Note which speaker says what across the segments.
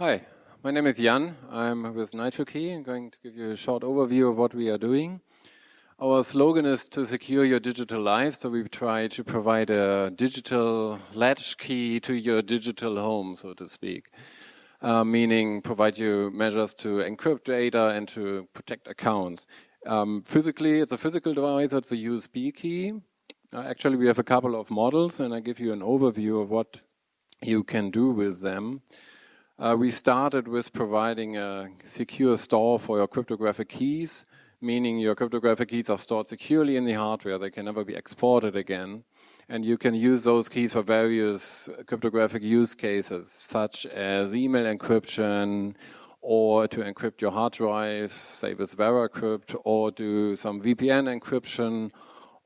Speaker 1: Hi, my name is Jan. I'm with NitroKey. I'm going to give you a short overview of what we are doing. Our slogan is to secure your digital life, so we try to provide a digital latch key to your digital home, so to speak. Uh, meaning provide you measures to encrypt data and to protect accounts. Um, physically, it's a physical device, it's a USB key. Uh, actually, we have a couple of models and I give you an overview of what you can do with them. Uh, we started with providing a secure store for your cryptographic keys, meaning your cryptographic keys are stored securely in the hardware. They can never be exported again. And you can use those keys for various cryptographic use cases, such as email encryption, or to encrypt your hard drive, say with VeraCrypt, or do some VPN encryption,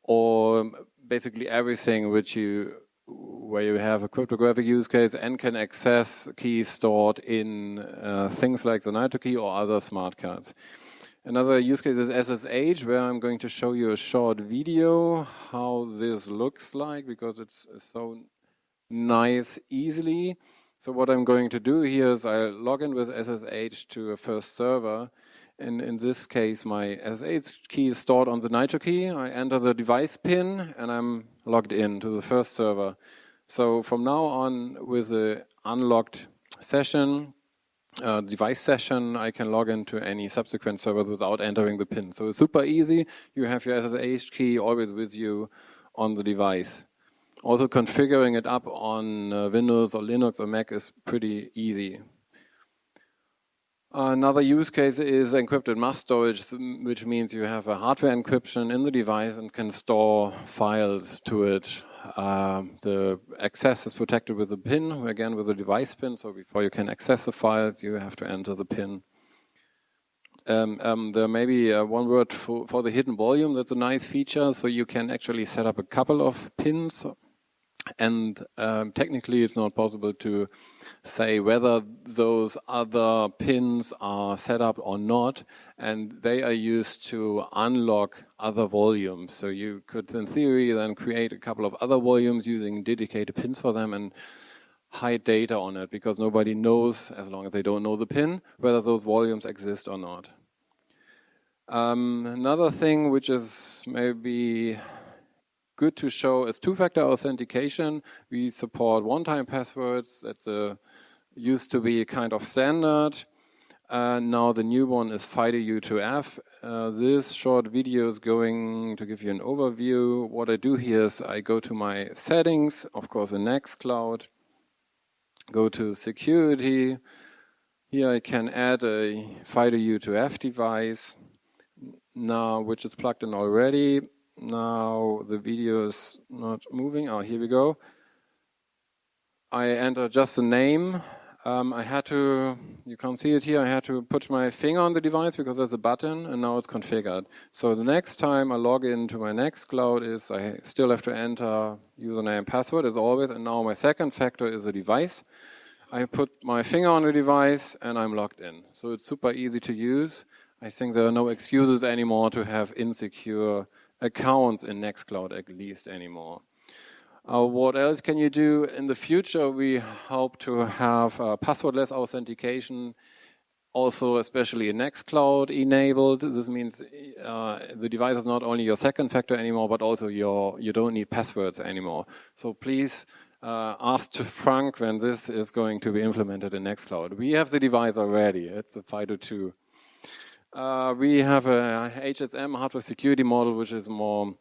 Speaker 1: or basically everything which you where you have a cryptographic use case and can access keys stored in uh, things like the NitroKey or other smart cards. Another use case is SSH, where I'm going to show you a short video how this looks like because it's so nice easily. So what I'm going to do here is I log in with SSH to a first server And in this case, my SSH key is stored on the NitroKey. I enter the device pin and I'm logged in to the first server. So from now on, with the unlocked session, uh, device session, I can log into any subsequent servers without entering the pin. So it's super easy. You have your SSH key always with you on the device. Also configuring it up on uh, Windows or Linux or Mac is pretty easy. Another use case is encrypted mass storage, which means you have a hardware encryption in the device and can store files to it. Uh, the access is protected with a PIN, again with a device PIN, so before you can access the files, you have to enter the PIN. Um, um, there may be uh, one word for, for the hidden volume, that's a nice feature, so you can actually set up a couple of pins and um, technically it's not possible to say whether those other pins are set up or not. And they are used to unlock other volumes. So you could in theory then create a couple of other volumes using dedicated pins for them and hide data on it because nobody knows as long as they don't know the pin whether those volumes exist or not. Um, another thing which is maybe good to show is two-factor authentication. We support one-time passwords. That's a, used to be a kind of standard. Uh, now the new one is FIDO-U2F. Uh, this short video is going to give you an overview. What I do here is I go to my settings, of course in Nextcloud, go to security. Here I can add a FIDO-U2F device now, which is plugged in already. Now the video is not moving. Oh, here we go. I enter just the name. Um, I had to, you can't see it here, I had to put my finger on the device because there's a button and now it's configured. So the next time I log into my Nextcloud is I still have to enter username and password as always and now my second factor is the device. I put my finger on the device and I'm logged in. So it's super easy to use. I think there are no excuses anymore to have insecure accounts in Nextcloud at least anymore. Uh, what else can you do? In the future, we hope to have uh, passwordless authentication also especially in Nextcloud enabled. This means uh, the device is not only your second factor anymore, but also your you don't need passwords anymore. So please uh, ask Frank when this is going to be implemented in Nextcloud. We have the device already. It's a FIDO2. Uh, we have a HSM hardware security module, which is more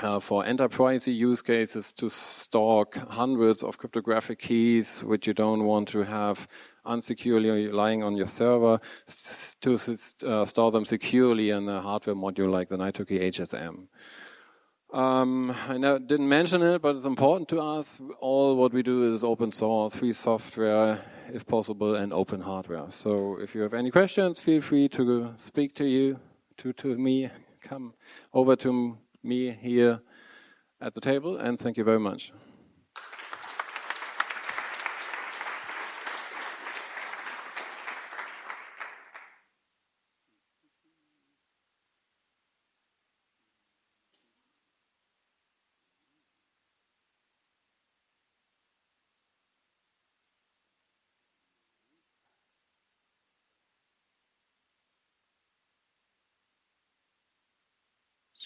Speaker 1: uh, for enterprise use cases to store hundreds of cryptographic keys, which you don't want to have unsecurely lying on your server, to uh, store them securely in a hardware module like the NitroKey HSM. Um, I didn't mention it, but it's important to us. All what we do is open source, free software, if possible, and open hardware. So if you have any questions, feel free to speak to you, to, to me, come over to me here at the table, and thank you very much.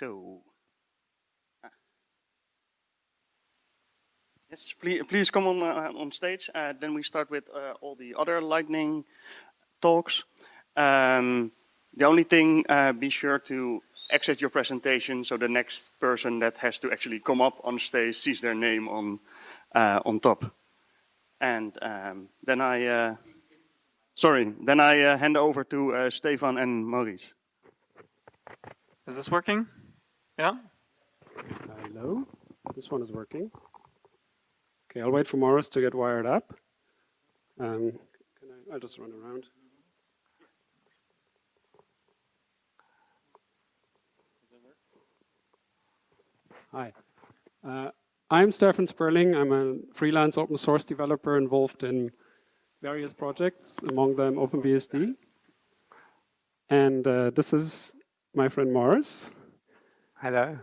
Speaker 2: So, ah. yes, please, please come on uh, on stage. Uh, then we start with uh, all the other lightning talks. Um, the only thing, uh, be sure to exit your presentation so the next person that has to actually come up on stage sees their name on uh, on top. And um, then I, uh, sorry, then I uh, hand over to uh, Stefan and Maurice.
Speaker 3: Is this working? Yeah?
Speaker 4: Hello, this one is working. Okay, I'll wait for Morris to get wired up. Um, can I, I'll just run around. Hi, uh, I'm Stefan Sperling. I'm a freelance open source developer involved in various projects, among them OpenBSD. And uh, this is my friend Morris.
Speaker 5: Hello.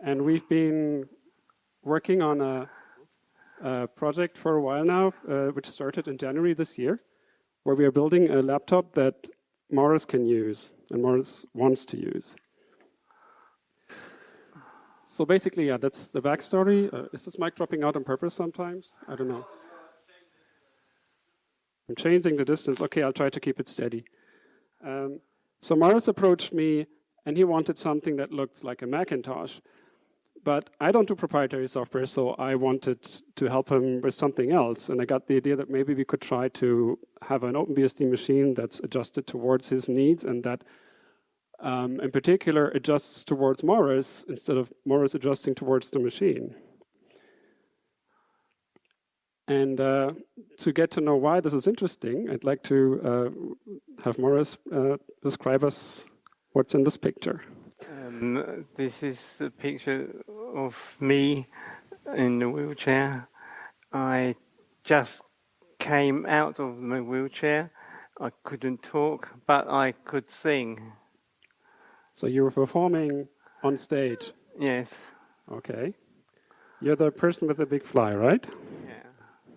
Speaker 4: and we've been working on a, a, project for a while now, uh, which started in January this year, where we are building a laptop that Morris can use and Morris wants to use. So basically, yeah, that's the backstory. Uh, is this mic dropping out on purpose sometimes? I don't know. I'm changing the distance. Okay, I'll try to keep it steady. Um, so Morris approached me and he wanted something that looked like a Macintosh. But I don't do proprietary software, so I wanted to help him with something else. And I got the idea that maybe we could try to have an OpenBSD machine that's adjusted towards his needs and that um, in particular adjusts towards Morris instead of Morris adjusting towards the machine. And uh, to get to know why this is interesting, I'd like to uh, have Morris uh, describe us What's in this picture?
Speaker 5: Um, this is a picture of me in the wheelchair. I just came out of my wheelchair. I couldn't talk, but I could sing.
Speaker 4: So you were performing on stage?
Speaker 5: Yes.
Speaker 4: Okay. You're the person with the big fly, right?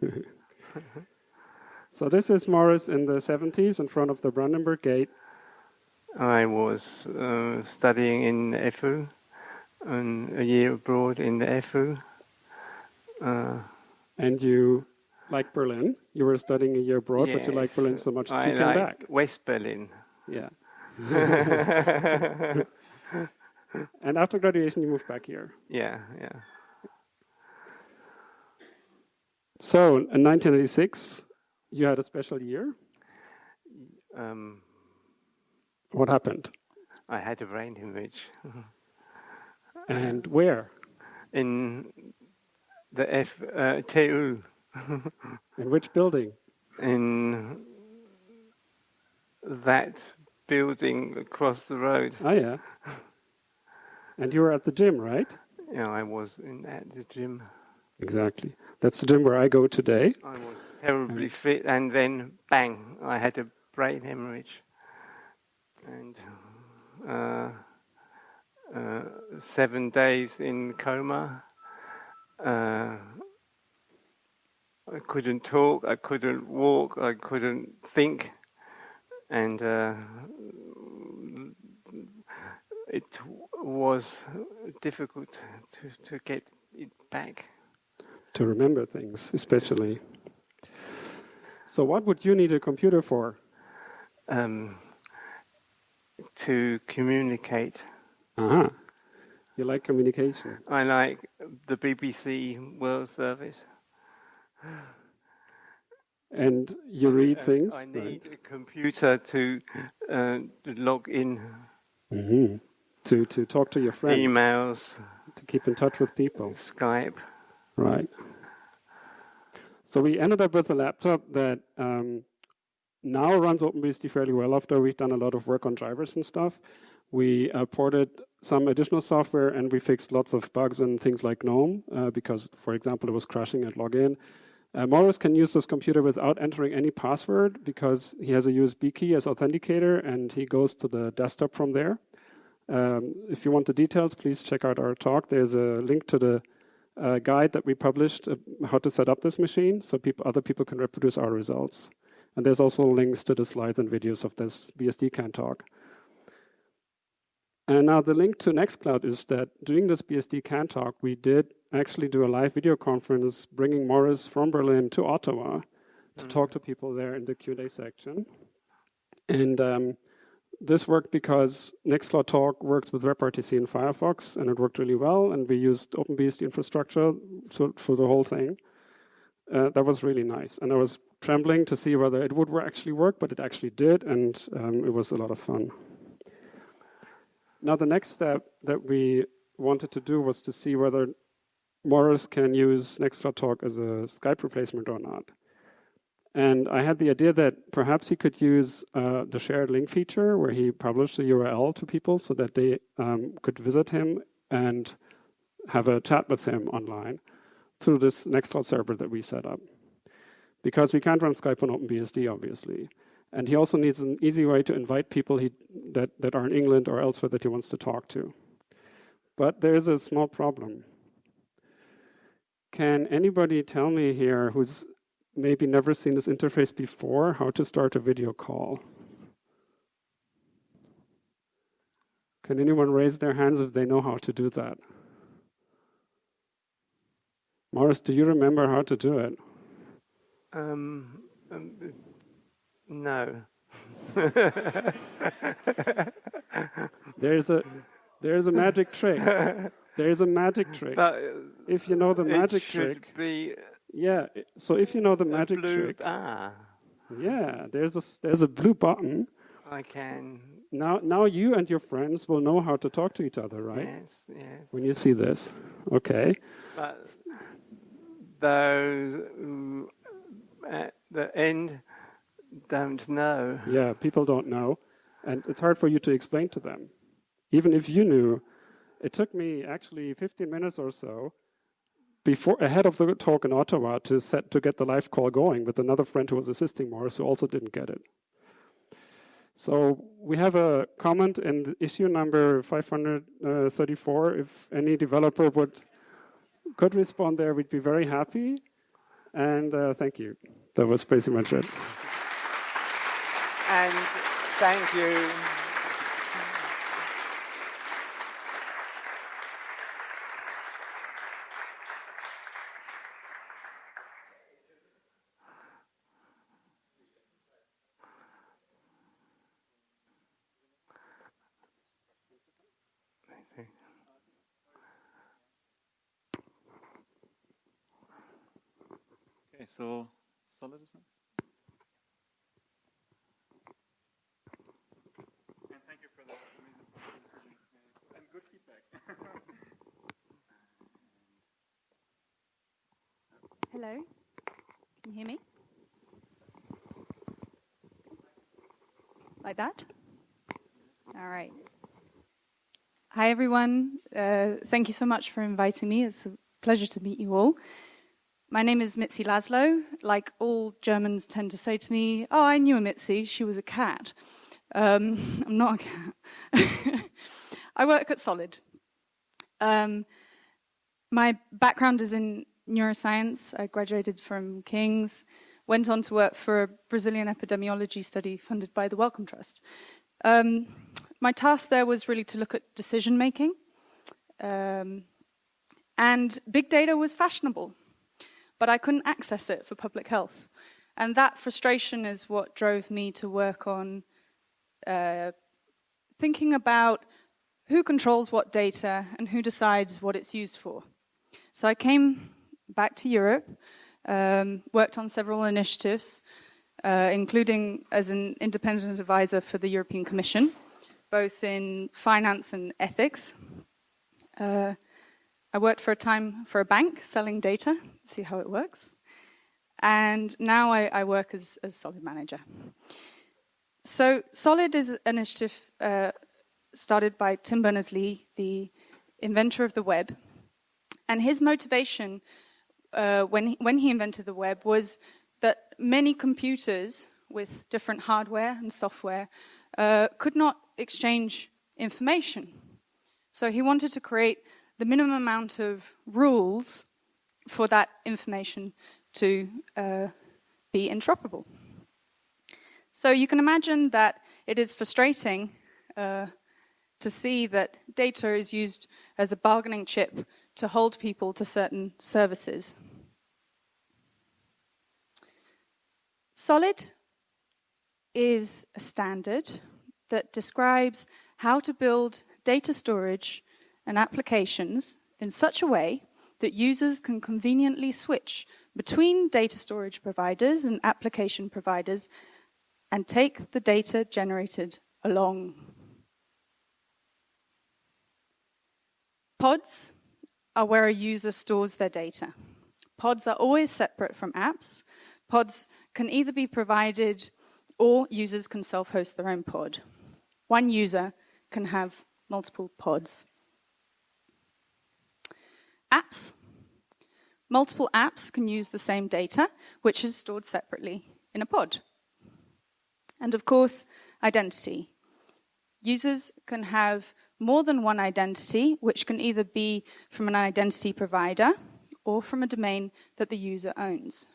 Speaker 5: Yeah.
Speaker 4: so this is Morris in the 70s in front of the Brandenburg Gate
Speaker 5: I was uh, studying in FU and a year abroad in the FU.
Speaker 4: Uh, and you like Berlin? You were studying a year abroad, yes, but you like Berlin so much that I you came like back.
Speaker 5: West Berlin.
Speaker 4: Yeah. and after graduation, you moved back here.
Speaker 5: Yeah, yeah.
Speaker 4: So in 1986, you had a special year.
Speaker 5: Um,
Speaker 4: what happened?
Speaker 5: I had a brain hemorrhage.
Speaker 4: and where?
Speaker 5: In the F uh, TU.
Speaker 4: In which building?
Speaker 5: In that building across the road.
Speaker 4: Oh yeah. And you were at the gym, right?
Speaker 5: Yeah, I was in at the gym.
Speaker 4: Exactly. That's the gym where I go today.
Speaker 5: I was terribly fit, and then bang, I had a brain hemorrhage and uh, uh, seven days in coma. Uh, I couldn't talk, I couldn't walk, I couldn't think, and uh, it was difficult to, to get it back.
Speaker 4: To remember things, especially. So, what would you need a computer for?
Speaker 5: Um, to communicate.
Speaker 4: Uh-huh. You like communication?
Speaker 5: I like the BBC World Service.
Speaker 4: And you read things?
Speaker 5: I need right. a computer to, uh, log in.
Speaker 4: Mm-hmm. To, to talk to your friends.
Speaker 5: Emails.
Speaker 4: To keep in touch with people.
Speaker 5: Skype.
Speaker 4: Right. So we ended up with a laptop that um, now runs OpenBSD fairly well after we've done a lot of work on drivers and stuff. We uh, ported some additional software and we fixed lots of bugs and things like GNOME uh, because, for example, it was crashing at login. Uh, Morris can use this computer without entering any password because he has a USB key as authenticator and he goes to the desktop from there. Um, if you want the details, please check out our talk. There's a link to the uh, guide that we published uh, how to set up this machine so people, other people can reproduce our results. And there's also links to the slides and videos of this BSDCan talk. And now the link to Nextcloud is that during this BSDCan talk, we did actually do a live video conference bringing Morris from Berlin to Ottawa to mm. talk to people there in the Q&A section. And um, this worked because Nextcloud Talk works with WebRTC and Firefox, and it worked really well. And we used OpenBSD infrastructure to, for the whole thing. Uh, that was really nice. And I was trembling to see whether it would actually work, but it actually did, and um, it was a lot of fun. Now, the next step that we wanted to do was to see whether Morris can use Nextcloud Talk as a Skype replacement or not. And I had the idea that perhaps he could use uh, the shared link feature where he published a URL to people so that they um, could visit him and have a chat with him online through this Nextcloud server that we set up. Because we can't run Skype on OpenBSD, obviously. And he also needs an easy way to invite people he, that, that are in England or elsewhere that he wants to talk to. But there is a small problem. Can anybody tell me here who's maybe never seen this interface before, how to start a video call. Can anyone raise their hands if they know how to do that? Morris, do you remember how to do it?
Speaker 5: Um, um no.
Speaker 4: there's a there's a magic trick. There's a magic trick. But if you know the magic trick,
Speaker 5: be
Speaker 4: yeah. So if you know the magic
Speaker 5: blue,
Speaker 4: trick,
Speaker 5: ah,
Speaker 4: yeah, there's a there's a blue button.
Speaker 5: I can.
Speaker 4: Now, now you and your friends will know how to talk to each other, right?
Speaker 5: Yes, yes.
Speaker 4: When you see this, okay.
Speaker 5: But those at the end don't know.
Speaker 4: Yeah, people don't know, and it's hard for you to explain to them. Even if you knew, it took me actually 15 minutes or so before ahead of the talk in Ottawa to set to get the live call going with another friend who was assisting Morris who also didn't get it. So we have a comment in issue number 534. If any developer would could respond there, we'd be very happy. And uh, thank you. That was pretty much it.
Speaker 5: And thank you.
Speaker 3: So solid is next. And thank you for the and good feedback.
Speaker 6: Hello, can you hear me? Like that? All right. Hi, everyone. Uh, thank you so much for inviting me. It's a pleasure to meet you all. My name is Mitzi Laszlo. Like all Germans tend to say to me, oh, I knew a Mitzi, she was a cat. Um, I'm not a cat. I work at Solid. Um, my background is in neuroscience. I graduated from King's, went on to work for a Brazilian epidemiology study funded by the Wellcome Trust. Um, my task there was really to look at decision making. Um, and big data was fashionable but I couldn't access it for public health. And that frustration is what drove me to work on uh, thinking about who controls what data and who decides what it's used for. So I came back to Europe, um, worked on several initiatives, uh, including as an independent advisor for the European Commission, both in finance and ethics. Uh, I worked for a time for a bank selling data, see how it works. And now I, I work as, as Solid manager. So Solid is an initiative uh, started by Tim Berners-Lee, the inventor of the web. And his motivation uh, when, he, when he invented the web was that many computers with different hardware and software uh, could not exchange information. So he wanted to create the minimum amount of rules for that information to uh, be interoperable. So you can imagine that it is frustrating uh, to see that data is used as a bargaining chip to hold people to certain services. Solid is a standard that describes how to build data storage and applications in such a way that users can conveniently switch between data storage providers and application providers and take the data generated along. Pods are where a user stores their data. Pods are always separate from apps. Pods can either be provided or users can self host their own pod. One user can have multiple pods. Apps. Multiple apps can use the same data, which is stored separately in a pod. And of course, identity. Users can have more than one identity, which can either be from an identity provider or from a domain that the user owns.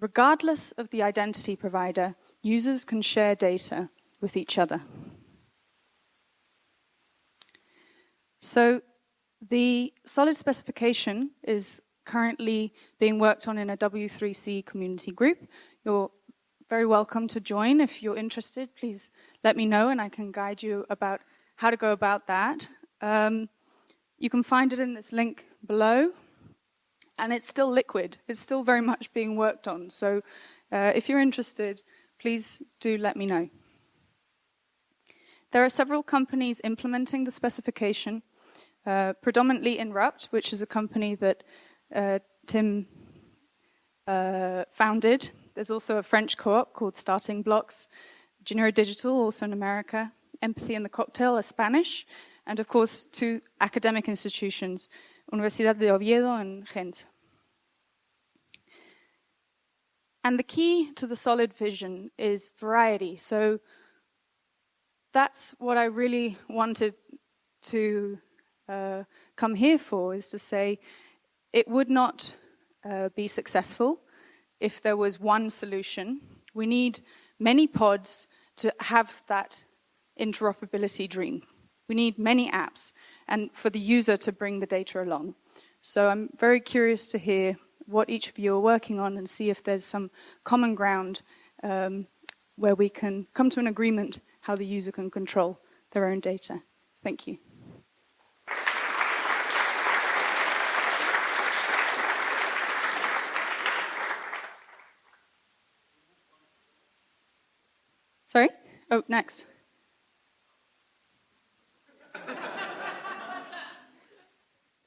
Speaker 6: Regardless of the identity provider, users can share data with each other. So the solid specification is currently being worked on in a W3C community group. You're very welcome to join. If you're interested, please let me know and I can guide you about how to go about that. Um, you can find it in this link below. And it's still liquid. It's still very much being worked on. So uh, if you're interested, please do let me know. There are several companies implementing the specification, uh, predominantly Inrupt, which is a company that uh, Tim uh, founded. There's also a French co-op called Starting Blocks, Janeiro Digital, also in America, Empathy and the Cocktail, a Spanish, and of course two academic institutions, Universidad de Oviedo and Ghent. And the key to the solid vision is variety. So that's what I really wanted to uh, come here for, is to say it would not uh, be successful if there was one solution. We need many pods to have that interoperability dream. We need many apps and for the user to bring the data along. So I'm very curious to hear what each of you are working on and see if there's some common ground um, where we can come to an agreement how the user can control their own data. Thank you. Sorry? Oh, next.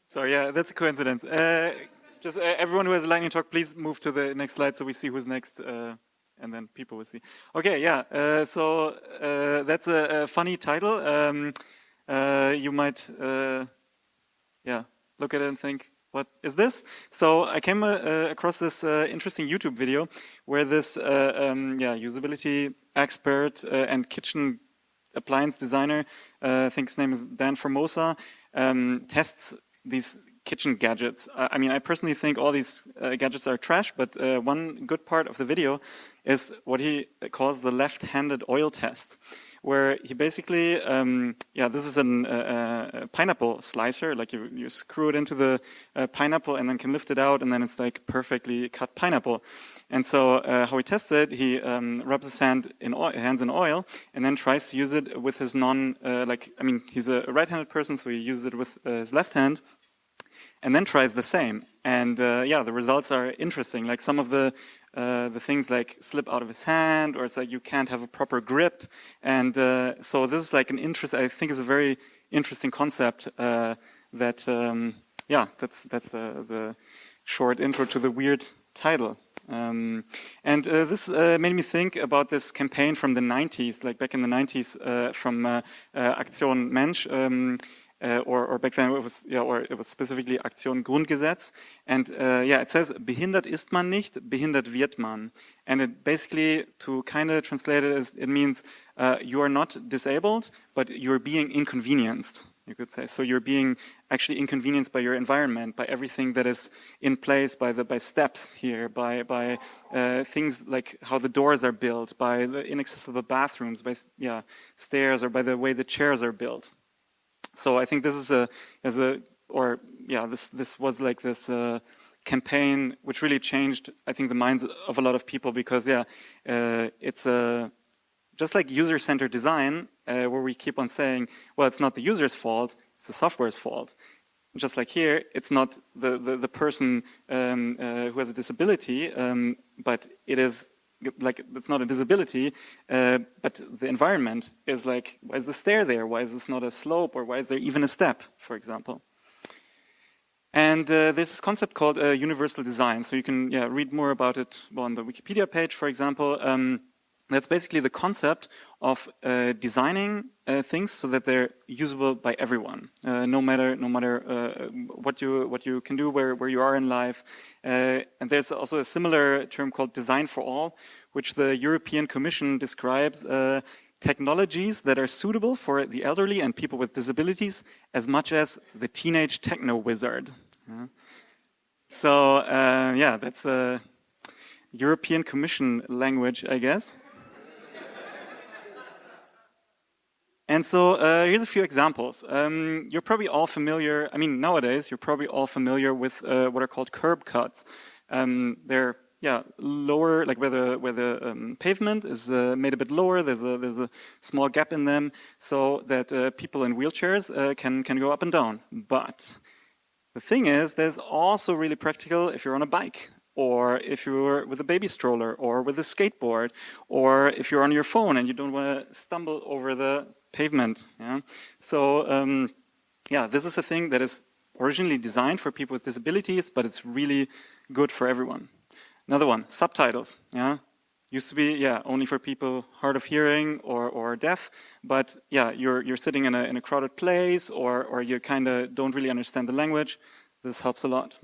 Speaker 3: So yeah, that's a coincidence. Uh, just uh, everyone who has a lightning talk, please move to the next slide so we see who's next, uh, and then people will see. Okay, yeah. Uh, so uh, that's a, a, funny title. Um, uh, you might, yeah, look at it and think, what is this? So I came across this interesting YouTube video where this, um, yeah, usability expert and kitchen appliance designer, I think his name is Dan Formosa, um, tests these kitchen gadgets. I mean, I personally think all these uh, gadgets are trash, but uh, one good part of the video is what he calls the left-handed oil test, where he basically, um, yeah, this is an, uh, a pineapple slicer, like you, you screw it into the uh, pineapple and then can lift it out, and then it's like perfectly cut pineapple. And so uh, how he tests it, he um, rubs his hand in oil, hands in oil, and then tries to use it with his non, uh, like, I mean, he's a right-handed person, so he uses it with his left hand, and then tries the same. And uh, yeah, the results are interesting. Like some of the uh, the things like slip out of his hand, or it's like you can't have a proper grip. And uh, so this is like an interest. I think is a very interesting concept. Uh, that um, yeah, that's that's the the short intro to the weird title. Um, and uh, this uh, made me think about this campaign from the 90s, like back in the 90s, uh, from uh, Aktion Mensch, um, uh, or, or, back then it was, yeah, or it was specifically Aktion Grundgesetz. And uh, yeah, it says, behindert ist man nicht, behindert wird man. And it basically, to kind of translate it, is, it means uh, you are not disabled, but you're being inconvenienced, you could say. So you're being actually inconvenienced by your environment, by everything that is in place, by the by steps here, by by uh, things like how the doors are built, by the inaccessible bathrooms, by yeah stairs, or by the way the chairs are built. So I think this is a as a or yeah this this was like this uh, campaign which really changed I think the minds of a lot of people because yeah uh, it's a just like user-centered design uh, where we keep on saying well it's not the user's fault it's the software's fault. Just like here, it's not the, the, the person um, uh, who has a disability, um, but it is like, it's not a disability, uh, but the environment is like, why is the stair there? Why is this not a slope? Or why is there even a step, for example? And uh, there's this concept called uh, universal design. So you can yeah, read more about it on the Wikipedia page, for example. Um, that's basically the concept of uh, designing uh, things so that they're usable by everyone, uh, no matter no matter uh, what you what you can do, where where you are in life. Uh, and there's also a similar term called design for all, which the European Commission describes uh, technologies that are suitable for the elderly and people with disabilities as much as the teenage techno wizard. so yeah, that's a European Commission language, I guess. And so uh, here's a few examples. Um, you're probably all familiar, I mean, nowadays, you're probably all familiar with uh, what are called curb cuts. Um, they're, yeah, lower, like where the, where the um, pavement is uh, made a bit lower, there's a, there's a small gap in them so that uh, people in wheelchairs uh, can, can go up and down. But the thing is, there's also really practical if you're on a bike or if you're with a baby stroller or with a skateboard or if you're on your phone and you don't want to stumble over the pavement. Yeah? So um, yeah, this is a thing that is originally designed for people with disabilities, but it's really good for everyone. Another one, subtitles. Yeah, used to be yeah only for people hard of hearing or or deaf, but yeah, you're you're sitting in a in a crowded place or or you kind of don't really understand the language. This helps a lot.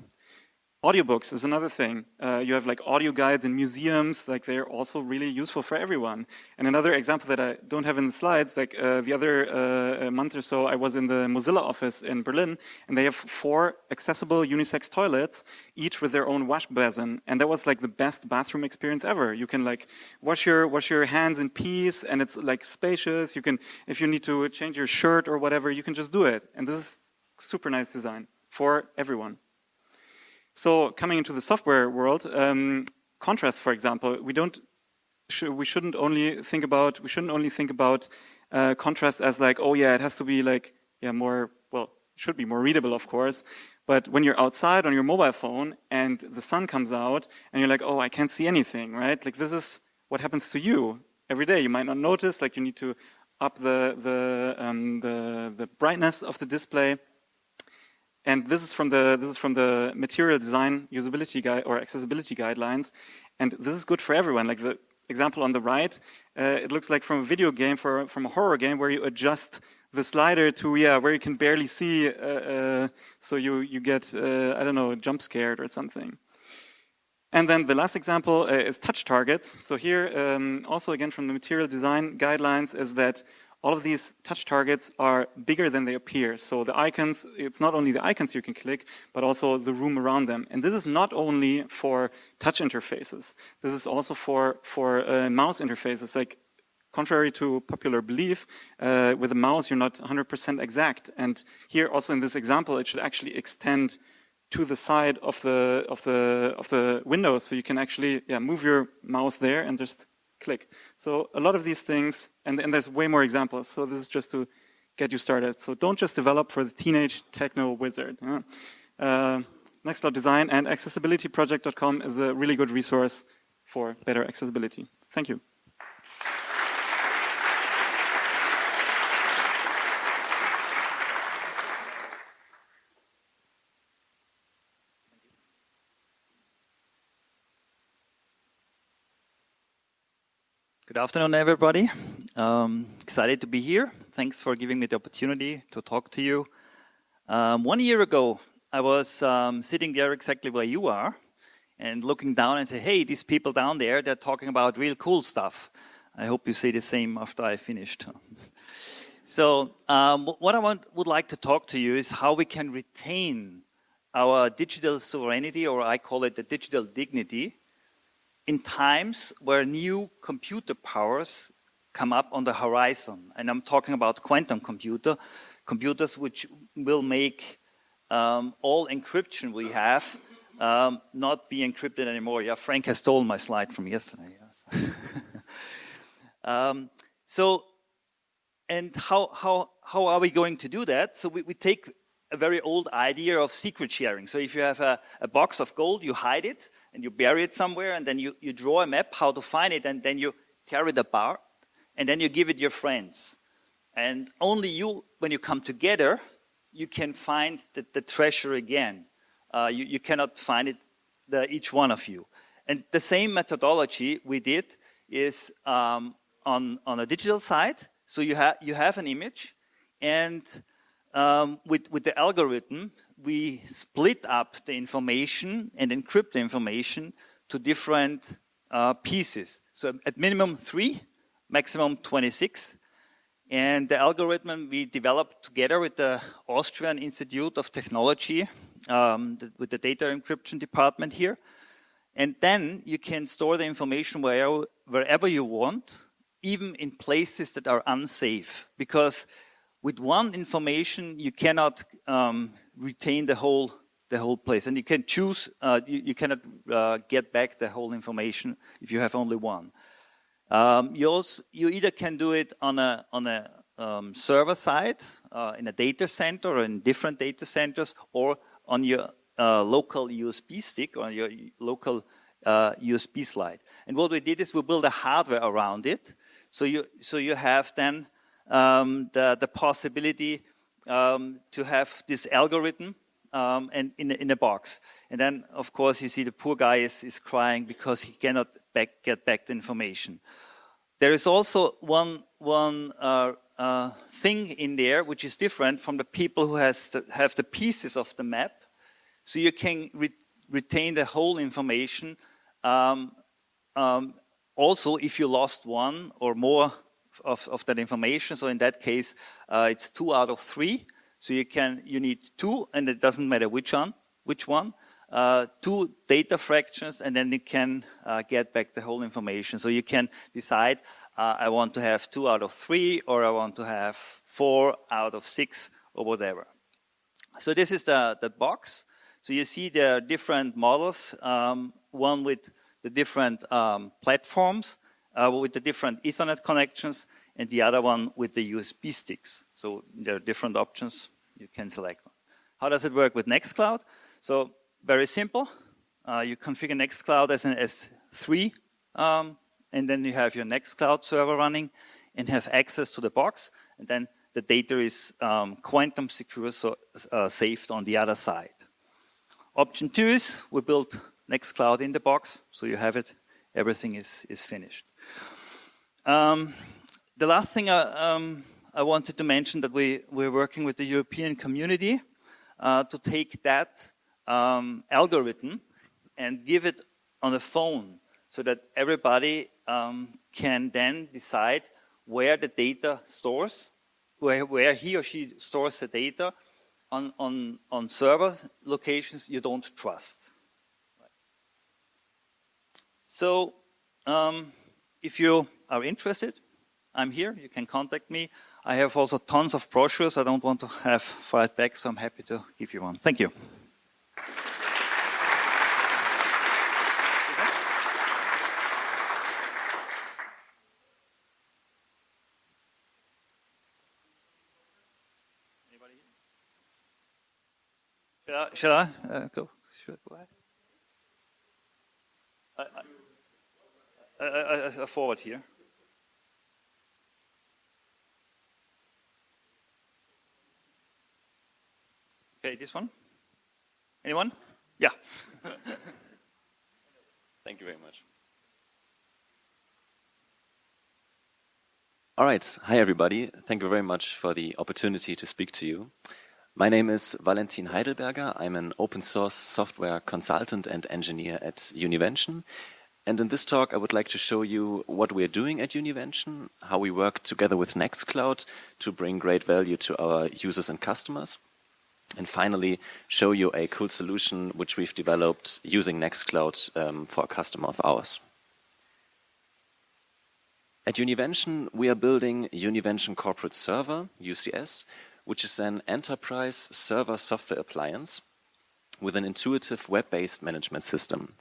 Speaker 3: Audiobooks is another thing. Uh, you have like audio guides in museums, like they're also really useful for everyone. And another example that I don't have in the slides, like uh, the other uh, month or so, I was in the Mozilla office in Berlin, and they have four accessible unisex toilets, each with their own wash basin. And that was like the best bathroom experience ever. You can like wash your wash your hands in peace, and it's like spacious. You can, if you need to change your shirt or whatever, you can just do it. And this is super nice design for everyone. So coming into the software world, um, contrast, for example, we don't, sh we shouldn't only think about, we shouldn't only think about uh, contrast as like, oh yeah, it has to be like, yeah, more, well, should be more readable, of course. But when you're outside on your mobile phone and the sun comes out and you're like, oh, I can't see anything, right? Like this is what happens to you every day. You might not notice, like you need to up the the um, the, the brightness of the display. And this is from the this is from the material design usability guide or accessibility guidelines, and this is good for everyone. Like the example on the right, uh, it looks like from a video game for from a horror game where you adjust the slider to yeah where you can barely see, uh, uh, so you you get uh, I don't know jump scared or something. And then the last example uh, is touch targets. So here, um, also again from the material design guidelines, is that all of these touch targets are bigger than they appear. So the icons, it's not only the icons you can click, but also the room around them. And this is not only for touch interfaces. This is also for, for uh, mouse interfaces. Like contrary to popular belief, uh, with a mouse you're not 100% exact. And here also in this example, it should actually extend to the side of the of the of the window, so you can actually yeah move your mouse there and just click. So a lot of these things, and, and there's way more examples. So this is just to get you started. So don't just develop for the teenage techno wizard. Yeah. Uh, Design and accessibilityproject.com is a really good resource for better accessibility. Thank you.
Speaker 7: Good afternoon, everybody. Um, excited to be here. Thanks for giving me the opportunity to talk to you. Um, one year ago, I was um, sitting there exactly where you are and looking down and say, hey, these people down there, they're talking about real cool stuff. I hope you say the same after I finished. so um, what I want, would like to talk to you is how we can retain our digital sovereignty, or I call it the digital dignity, in times where new computer powers come up on the horizon, and I'm talking about quantum computer, computers which will make um, all encryption we have um, not be encrypted anymore. Yeah, Frank has stolen my slide from yesterday. Yes. um, so, and how, how, how are we going to do that? So we, we take a very old idea of secret sharing. So if you have a, a, box of gold, you hide it and you bury it somewhere and then you, you draw a map how to find it and then you tear it apart and then you give it your friends. And only you, when you come together, you can find the, the treasure again. Uh, you, you, cannot find it, the, each one of you. And the same methodology we did is um, on, on a digital side. So you, ha you have an image, and um, with, with the algorithm, we split up the information and encrypt the information to different uh, pieces. So at minimum three, maximum 26. And the algorithm we developed together with the Austrian Institute of Technology, um, the, with the data encryption department here. And then you can store the information where, wherever you want, even in places that are unsafe. Because with one information, you cannot um, retain the whole the whole place, and you can choose. Uh, you, you, cannot uh, get back the whole information if you have only one. Um, you, also, you either can do it on a, on a um, server side, uh, in a data center or in different data centers, or on your uh, local USB stick or your local uh, USB slide. And what we did is we built a hardware around it. So you, so you have then um, the, the possibility um, to have this algorithm um, and in, in a box. And then, of course, you see the poor guy is, is crying because he cannot back, get back the information. There is also one, one uh, uh, thing in there which is different from the people who has have the pieces of the map. So you can re retain the whole information. Um, um, also, if you lost one or more of, of that information, so in that case, uh, it's two out of three. So you can, you need two, and it doesn't matter which one, which one. Uh, two data fractions, and then you can uh, get back the whole information. So you can decide, uh, I want to have two out of three, or I want to have four out of six, or whatever. So this is the, the box. So you see there are different models, um, one with the different um, platforms, uh, with the different Ethernet connections, and the other one with the USB sticks. So there are different options you can select one. How does it work with Nextcloud? So very simple. Uh, you configure Nextcloud as an S3, um, and then you have your Nextcloud server running and have access to the box, and then the data is um, quantum secure, so uh, saved on the other side. Option two is we build Nextcloud in the box, so you have it, everything is, is finished. Um, the last thing I, um, I wanted to mention that we, we're working with the European community uh, to take that um, algorithm and give it on a phone so that everybody um, can then decide where the data stores, where, where he or she stores the data on, on, on server locations you don't trust. So um, if you are interested, I'm here, you can contact me. I have also tons of brochures. I don't want to have fired back, so I'm happy to give you one. Thank you. Shall I, uh, go? Should I go ahead? I, I, I, I forward here. Okay, this one? Anyone? Yeah.
Speaker 8: Thank you very much. All right. Hi, everybody. Thank you very much for the opportunity to speak to you. My name is Valentin Heidelberger. I'm an open source software consultant and engineer at Univention. And in this talk, I would like to show you what we're doing at Univention, how we work together with Nextcloud to bring great value to our users and customers and finally show you a cool solution which we've developed using Nextcloud um, for a customer of ours. At Univention, we are building Univention Corporate Server, UCS, which is an enterprise server software appliance with an intuitive web-based management system.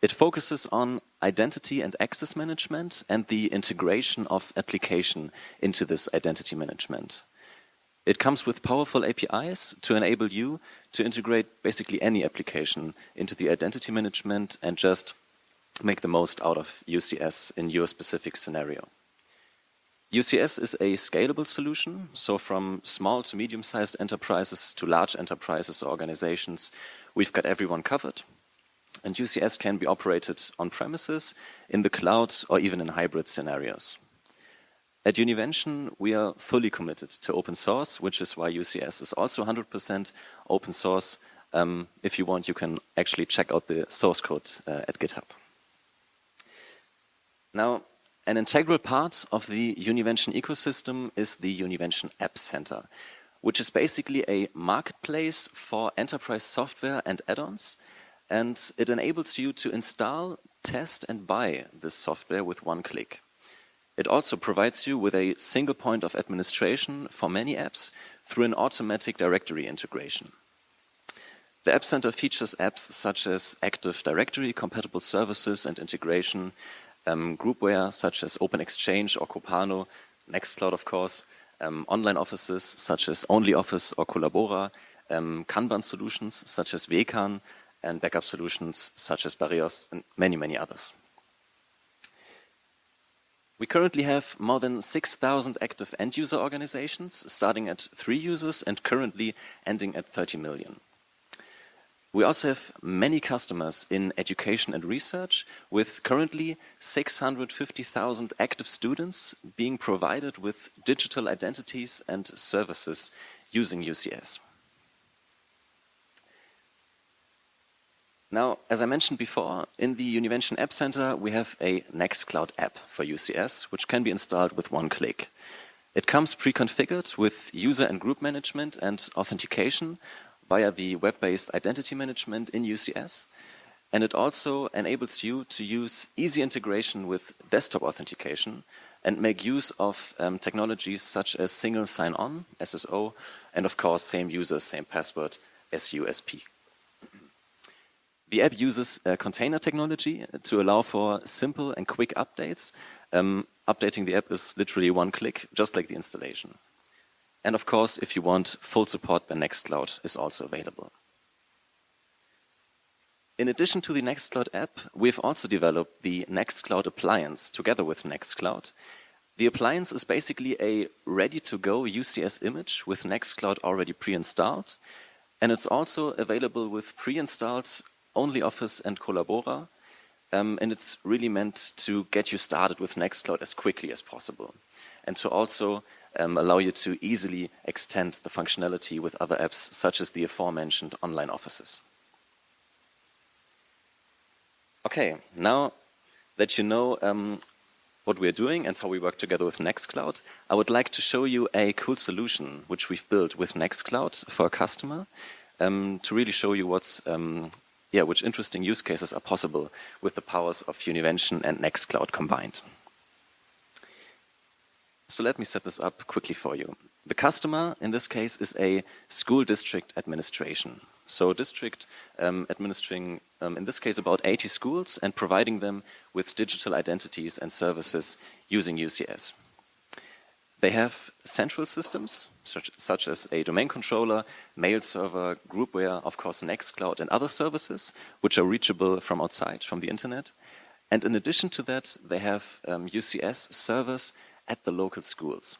Speaker 8: It focuses on identity and access management and the integration of application into this identity management. It comes with powerful APIs to enable you to integrate basically any application into the identity management and just make the most out of UCS in your specific scenario. UCS is a scalable solution, so from small to medium-sized enterprises to large enterprises or organizations, we've got everyone covered. And UCS can be operated on premises, in the cloud, or even in hybrid scenarios. At Univention, we are fully committed to open source, which is why UCS is also 100% open source. Um, if you want, you can actually check out the source code uh, at GitHub. Now, an integral part of the Univention ecosystem is the Univention App Center, which is basically a marketplace for enterprise software and add-ons, and it enables you to install, test, and buy this software with one click. It also provides you with a single point of administration for many apps through an automatic directory integration. The App Center features apps such as Active Directory compatible services and integration, um, groupware such as Open-Xchange or Kopano, Nextcloud of course, um, online offices such as OnlyOffice or Collabora, um, Kanban solutions such as Wekan, and backup solutions such as Bareos and many, many others. We currently have more than 6,000 active end-user organizations, starting at three users and currently ending at 30 million. We also have many customers in education and research, with currently 650,000 active students being provided with digital identities and services using UCS. Now, as I mentioned before, in the Univention App Center, we have a Nextcloud app for UCS, which can be installed with one click. It comes pre-configured with user and group management and authentication via the web-based identity management in UCS. And it also enables you to use easy integration with desktop authentication and make use of um, technologies such as single sign-on, SSO, and of course, same user, same password, SUSP. The app uses uh, container technology to allow for simple and quick updates. Um, updating the app is literally one click, just like the installation. And of course, if you want full support, then Nextcloud is also available. In addition to the Nextcloud app, we've also developed the Nextcloud appliance together with Nextcloud. The appliance is basically a ready-to-go UCS image with Nextcloud already pre-installed. And it's also available with pre-installed OnlyOffice and Collabora. Um, and it's really meant to get you started with Nextcloud as quickly as possible. And to also um, allow you to easily extend the functionality with other apps, such as the aforementioned online offices. Okay, now that you know um, what we're doing and how we work together with Nextcloud, I would like to show you a cool solution which we've built with Nextcloud for a customer um, to really show you what's um, yeah, which interesting use cases are possible with the powers of Univention and Nextcloud combined. So let me set this up quickly for you. The customer, in this case, is a school district administration. So district um, administering, um, in this case, about 80 schools and providing them with digital identities and services using UCS. They have central systems, such, such, as a domain controller, mail server, groupware, of course Nextcloud and other services, which are reachable from outside, from the internet. And in addition to that, they have um, UCS servers at the local schools,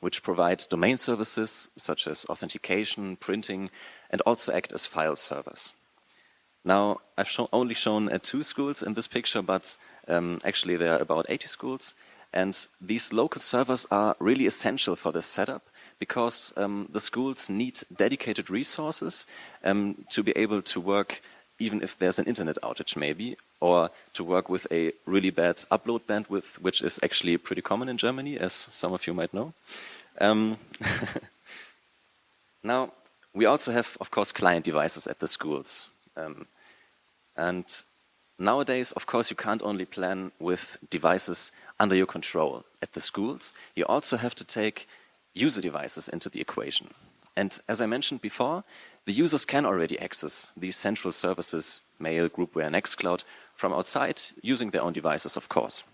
Speaker 8: which provide domain services such as authentication, printing, and also act as file servers. Now, I've only shown uh, two schools in this picture, but um, actually there are about 80 schools. And these local servers are really essential for this setup because um, the schools need dedicated resources um, to be able to work even if there's an internet outage maybe, or to work with a really bad upload bandwidth, which is actually pretty common in Germany, as some of you might know. Um, now, we also have, of course, client devices at the schools. Um, and Nowadays, of course, you can't only plan with devices under your control at the schools. You also have to take user devices into the equation. And as I mentioned before, the users can already access these central services, Mail, Groupware, Nextcloud, from outside using their own devices, of course.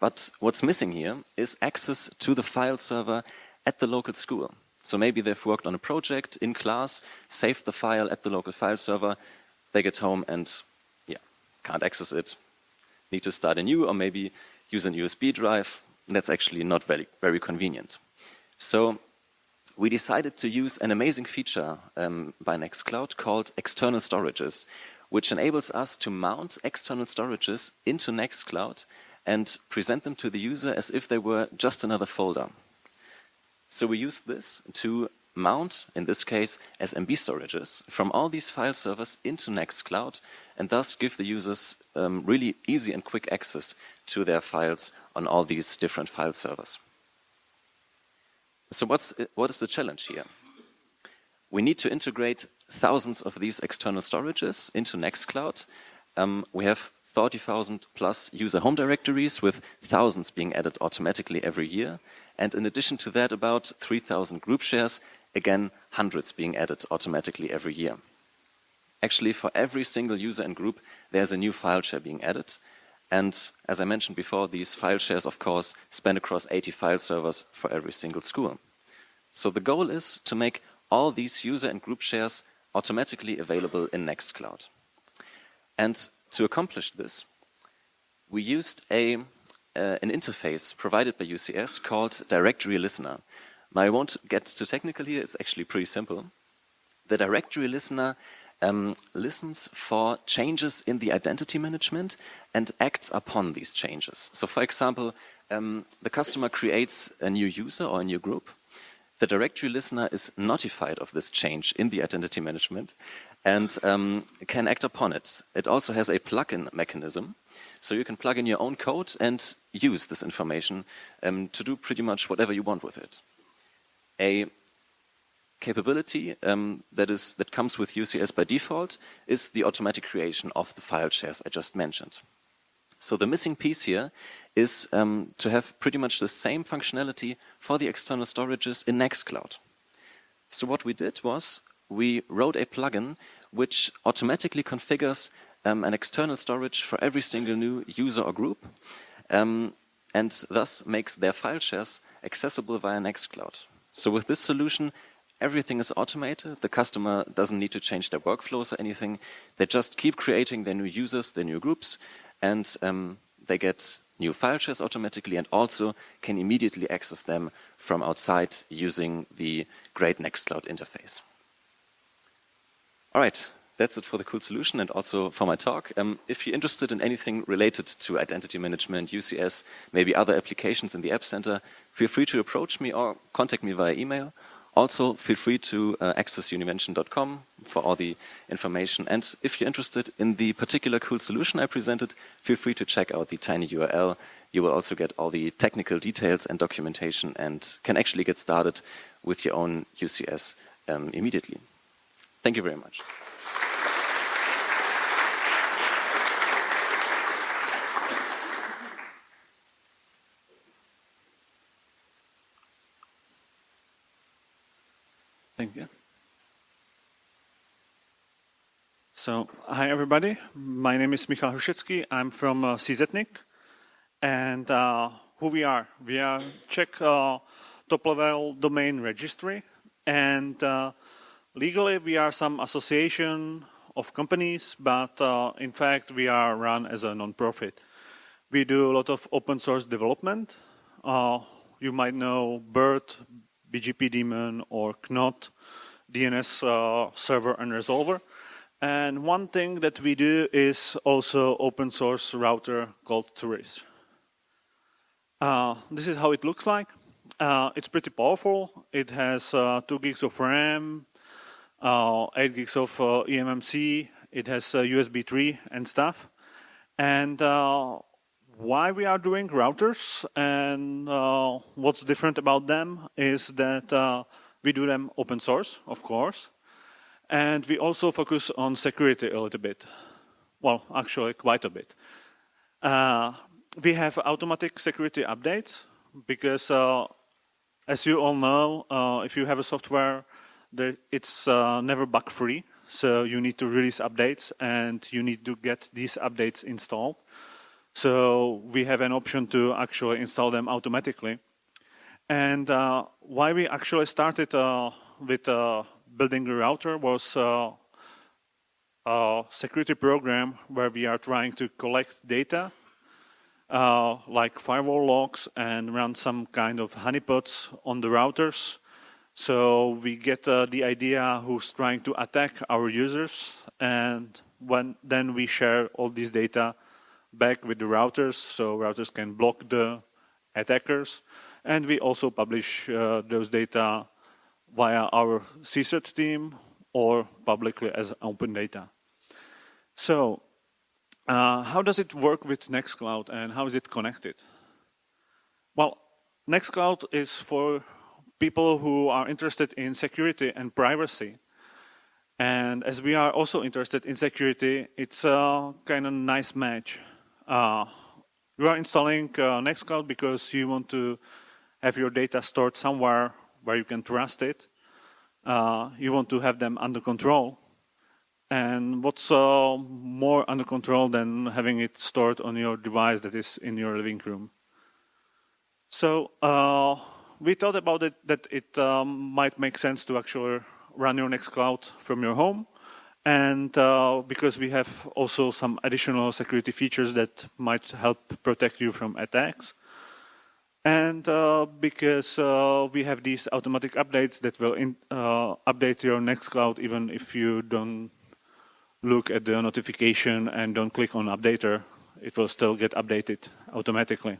Speaker 8: But what's missing here is access to the file server at the local school. So maybe they've worked on a project in class, saved the file at the local file server, they get home and can't access it, need to start a new or maybe use an USB drive. That's actually not very, very convenient. So we decided to use an amazing feature um, by Nextcloud called external storages, which enables us to mount external storages into Nextcloud and present them to the user as if they were just another folder. So we use this to mount, in this case, SMB storages from all these file servers into Nextcloud and thus give the users um, really easy and quick access to their files on all these different file servers. So what's, what is the challenge here? We need to integrate thousands of these external storages into Nextcloud. Um, we have 30,000 plus user home directories with thousands being added automatically every year. And in addition to that, about 3,000 group shares, again, hundreds being added automatically every year. Actually, for every single user and group, there's a new file share being added. And as I mentioned before, these file shares, of course, span across 80 file servers for every single school. So the goal is to make all these user and group shares automatically available in Nextcloud. And to accomplish this, we used a, uh, an interface provided by UCS called Directory Listener. Now I won't get too technical here, it's actually pretty simple. The Directory Listener um, listens for changes in the identity management and acts upon these changes. So for example, um, the customer creates a new user or a new group. The directory listener is notified of this change in the identity management and um, can act upon it. It also has a plug-in mechanism, so you can plug in your own code and use this information um, to do pretty much whatever you want with it. A capability um, that is that comes with UCS by default is the automatic creation of the file shares I just mentioned. So the missing piece here is um, to have pretty much the same functionality for the external storages in Nextcloud. So what we did was we wrote a plugin which automatically configures um, an external storage for every single new user or group um, and thus makes their file shares accessible via Nextcloud. So with this solution, everything is automated. The customer doesn't need to change their workflows or anything. They just keep creating their new users, their new groups, and um, they get new file shares automatically and also can immediately access them from outside using the great Nextcloud interface. All right, that's it for the cool solution and also for my talk. Um, if you're interested in anything related to identity management, UCS, maybe other applications in the App Center, feel free to approach me or contact me via email. Also, feel free to uh, access univention.com for all the information. And if you're interested in the particular cool solution I presented, feel free to check out the tiny URL. You will also get all the technical details and documentation and can actually get started with your own UCS um, immediately. Thank you very much.
Speaker 9: Thank you. So, hi everybody. My name is Michal Hrušecký. I'm from uh, CZ.NIC. And uh, who we are? We are Czech uh, top-level domain registry. And uh, Legally, we are some association of companies, but uh, in fact, we are run as a non-profit. We do a lot of open source development. Uh, you might know BIRD, BGP daemon, or Knot, DNS uh, server and resolver. And one thing that we do is also open source router called Turris. Uh, this is how it looks like. Uh, it's pretty powerful. It has uh, 2 gigs of RAM, uh, 8 gigs of uh, eMMC, it has USB uh, 3 and stuff. And why we are doing routers and what's different about them is that we do them open source, of course. And we also focus on security a little bit. Well, actually quite a bit. Uh, we have automatic security updates because uh, as you all know, uh, if you have a software, it's uh, never bug free. So you need to release updates and you need to get these updates installed. So we have an option to actually install them automatically. And uh, why we actually started uh, with uh, building a router was uh, a security program where we are trying to collect data uh, like firewall logs and run some kind of honeypots on the routers. So we get uh, the idea who's trying to attack our users and when then we share all this data back with the routers so routers can block the attackers and we also publish uh, those data via our CSIRT team or publicly as open data. So uh, how does it work with Nextcloud and how is it connected? Well, Nextcloud is for people who are interested in security and privacy. And as we are also interested in security, it's a kind of nice match. Uh, you are installing uh, Nextcloud because you want to have your data stored somewhere where you can trust it. Uh, you want to have them under control. And what's uh, more under control than having it stored on your device that is in your living room? So uh, we thought about it that it um, might make sense to actually run your Nextcloud from your home. And uh, because we have also some additional security features that might help protect you from attacks. And uh, because uh, we have these automatic updates that will in, uh, update your Nextcloud even if you don't look at the notification and don't click on updater, it will still get updated automatically.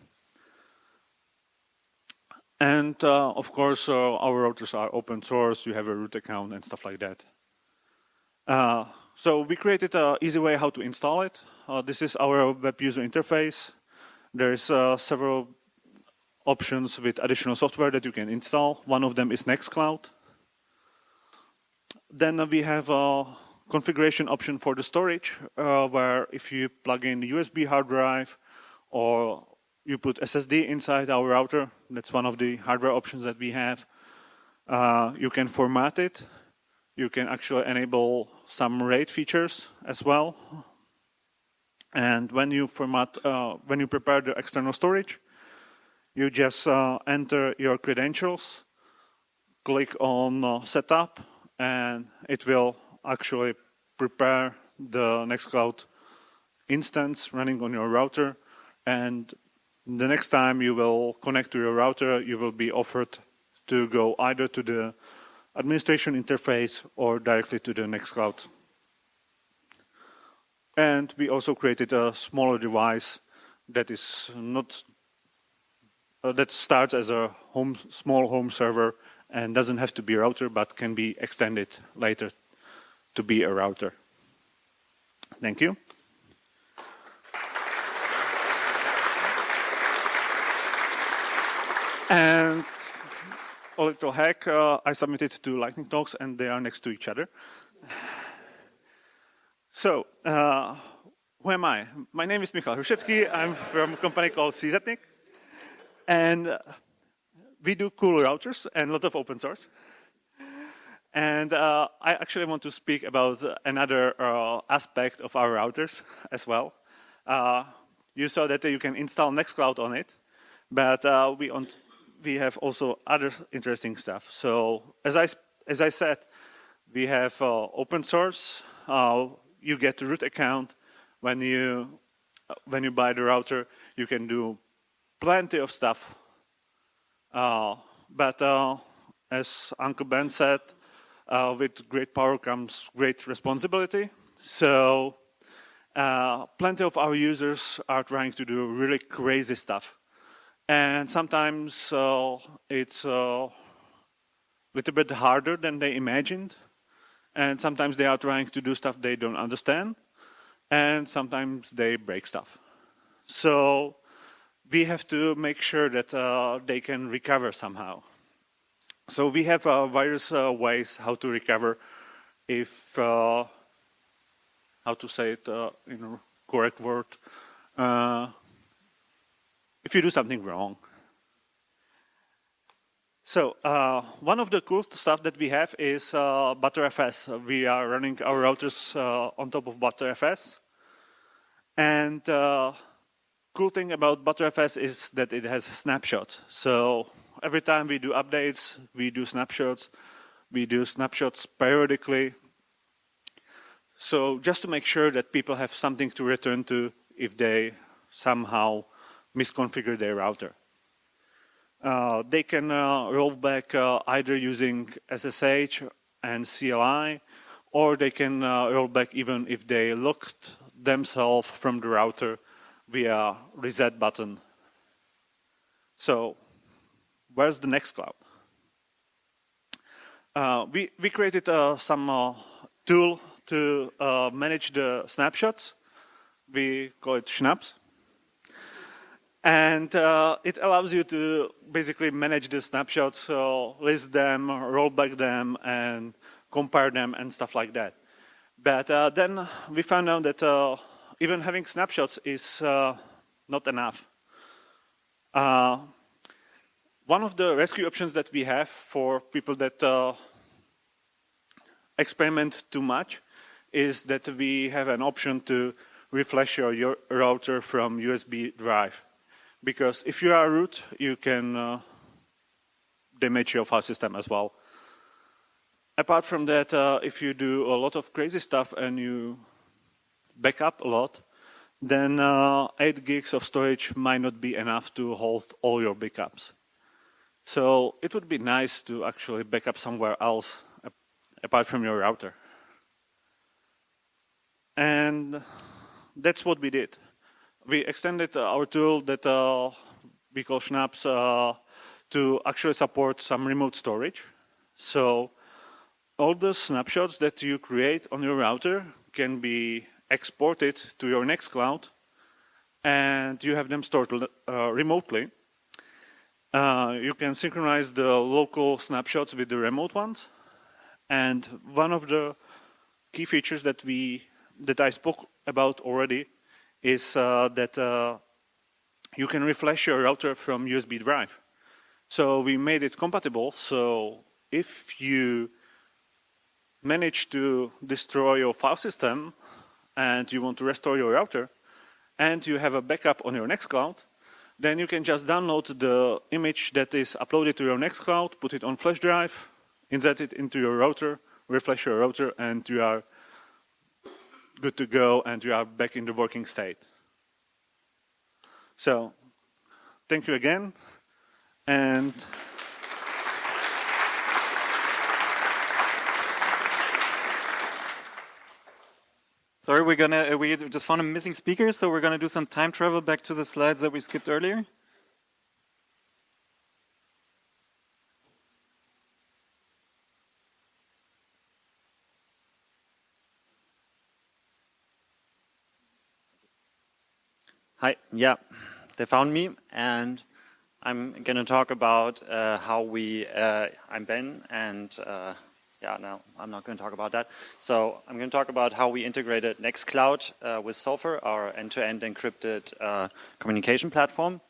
Speaker 9: And uh, of course, uh, our routers are open source, you have a root account and stuff like that. Uh, so we created an easy way how to install it. Uh, this is our web user interface. There's uh, several options with additional software that you can install. One of them is Nextcloud. Then we have a configuration option for the storage, uh, where if you plug in USB hard drive or you put SSD inside our router, that's one of the hardware options that we have. Uh, you can format it. You can actually enable some RAID features as well. And when you format, uh, when you prepare the external storage, you just uh, enter your credentials, click on uh, setup, and it will actually prepare the Nextcloud instance running on your router. And the next time you will connect to your router, you will be offered to go either to the administration interface or directly to the Nextcloud. And we also created a smaller device that is not uh, that starts as a home, small home server and doesn't have to be a router, but can be extended later to be a router. Thank you. And a little hack, uh, I submitted two lightning talks and they are next to each other. so, uh, who am I? My name is Michal Hrušecký. I'm from a company called CZ.NIC. And uh, we do cool routers and a lot of open source. And uh, I actually want to speak about another uh, aspect of our routers as well. Uh, you saw that you can install Nextcloud on it, but we, we have also other interesting stuff. So as I, as I said, we have uh, open source. you get a root account when you, when you buy the router. You can do plenty of stuff. Uh, but uh, as Uncle Ben said, uh, with great power comes great responsibility. So uh, plenty of our users are trying to do really crazy stuff. And sometimes uh, it's a little bit harder than they imagined. And sometimes they are trying to do stuff they don't understand. And sometimes they break stuff. So we have to make sure that uh, they can recover somehow. So we have uh, various uh, ways how to recover if, uh, how to say it uh, in a correct word, uh, if you do something wrong. So uh, one of the cool stuff that we have is uh, Btrfs. We are running our routers uh, on top of Btrfs. And uh, cool thing about Btrfs is that it has snapshots. So every time we do updates, we do snapshots. We do snapshots periodically. So just to make sure that people have something to return to if they somehow misconfigure their router. Uh, they can uh, roll back uh, either using SSH and CLI, or they can uh, roll back even if they locked themselves from the router via reset button. So where's the Nextcloud? Uh, we, we created uh, some tool to manage the snapshots. We call it Schnapps. And uh, it allows you to basically manage the snapshots, so list them, roll back them, and compare them and stuff like that. But uh, then we found out that uh, even having snapshots is uh, not enough. Uh, one of the rescue options that we have for people that uh, experiment too much is that we have an option to refresh your, your router from USB drive because if you are root, you can uh, damage your file system as well. Apart from that, uh, if you do a lot of crazy stuff and you back up a lot, then uh, 8 gigs of storage might not be enough to hold all your backups. So it would be nice to actually back up somewhere else apart from your router. And that's what we did we extended our tool that uh, we call Schnapps uh, to actually support some remote storage. So all the snapshots that you create on your router can be exported to your Nextcloud and you have them stored uh, remotely. Uh, you can synchronize the local snapshots with the remote ones. And one of the key features that we that I spoke about already is uh, that uh, you can refresh your router from USB drive. So we made it compatible. So if you manage to destroy your file system and you want to restore your router and you have a backup on your Nextcloud, then you can just download the image that is uploaded to your Nextcloud, put it on flash drive, insert it into your router, refresh your router, and you are good to go and you are back in the working state. So thank you again. And
Speaker 3: Sorry, we're gonna, uh, we just found a missing speaker, so we're gonna do some time travel back to the slides that we skipped earlier.
Speaker 10: Hi, yeah, they found me and I'm going to talk about uh, how we, uh, I'm Ben and uh, yeah, no, I'm not going to talk about that. So I'm going to talk about how we integrated Nextcloud uh, with Sulfur, our end-to-end -end encrypted uh, communication platform.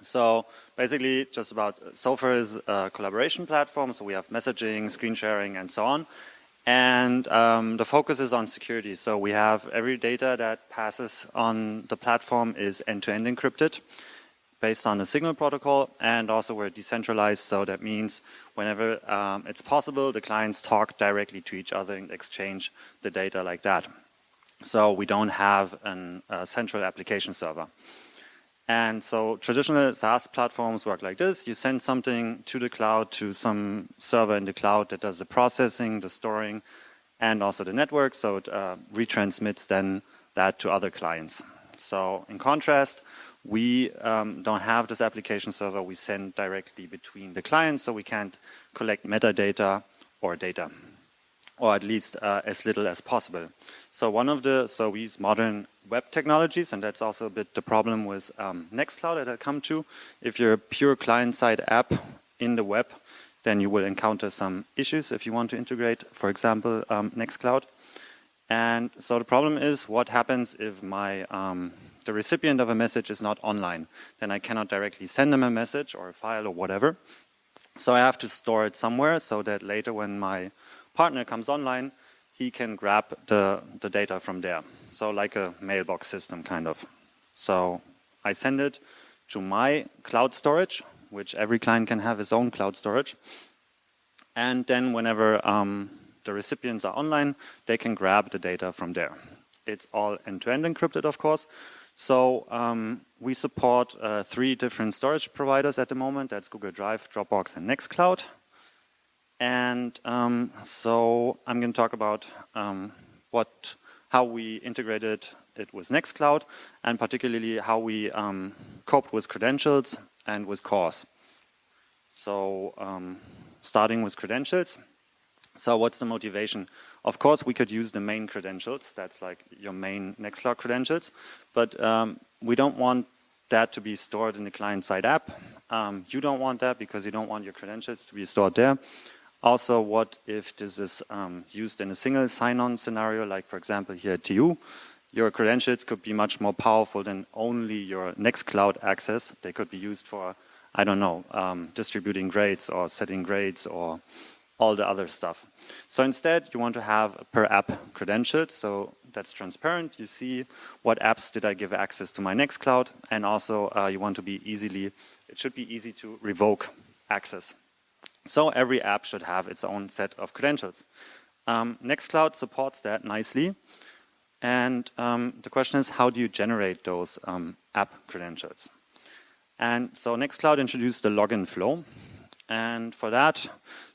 Speaker 10: So basically just about Sulfur is a collaboration platform, so we have messaging, screen sharing and so on. And um, the focus is on security. So we have every data that passes on the platform is end-to-end -end encrypted based on the signal protocol and also we're decentralized so that means whenever um, it's possible the clients talk directly to each other and exchange the data like that. So we don't have an, a central application server. And so traditional SaaS platforms work like this. You send something to the cloud, to some server in the cloud that does the processing, the storing, and also the network. So it uh, retransmits then that to other clients. So in contrast, we um, don't have this application server. We send directly between the clients, so we can't collect metadata or data or at least uh, as little as possible. So one of the, so we use modern web technologies, and that's also a bit the problem with um, Nextcloud that I'll come to. If you're a pure client-side app in the web, then you will encounter some issues if you want to integrate, for example, um, Nextcloud. And so the problem is what happens if my um, the recipient of a message is not online. Then I cannot directly send them a message or a file or whatever So I have to store it somewhere so that later when my partner comes online, he can grab the, the data from there. So like a mailbox system kind of. So I send it to my cloud storage, which every client can have his own cloud storage. And then whenever um, the recipients are online, they can grab the data from there. It's all end-to-end -end encrypted, of course. So um, we support uh, three different storage providers at the moment. That's Google Drive, Dropbox, and Nextcloud. And um, so I'm going to talk about um, what, how we integrated it with Nextcloud, and particularly how we um, coped with credentials and with CORS. So um, starting with credentials. So what's the motivation? Of course, we could use the main credentials. That's like your main Nextcloud credentials. But um, we don't want that to be stored in the client-side app. Um, you don't want that because you don't want your credentials to be stored there. Also, what if this is um, used in a single sign-on scenario, like for example here at TU, your credentials could be much more powerful than only your Nextcloud access. They could be used for, I don't know, um, distributing grades or setting grades or all the other stuff. So instead, you want to have per app credentials. So that's transparent. You see what apps did I give access to my Nextcloud. And also uh, you want to be easily, it should be easy to revoke access. So every app should have its own set of credentials. Um, Nextcloud supports that nicely. And um, the question is, how do you generate those um, app credentials? And so Nextcloud introduced the login flow. And for that,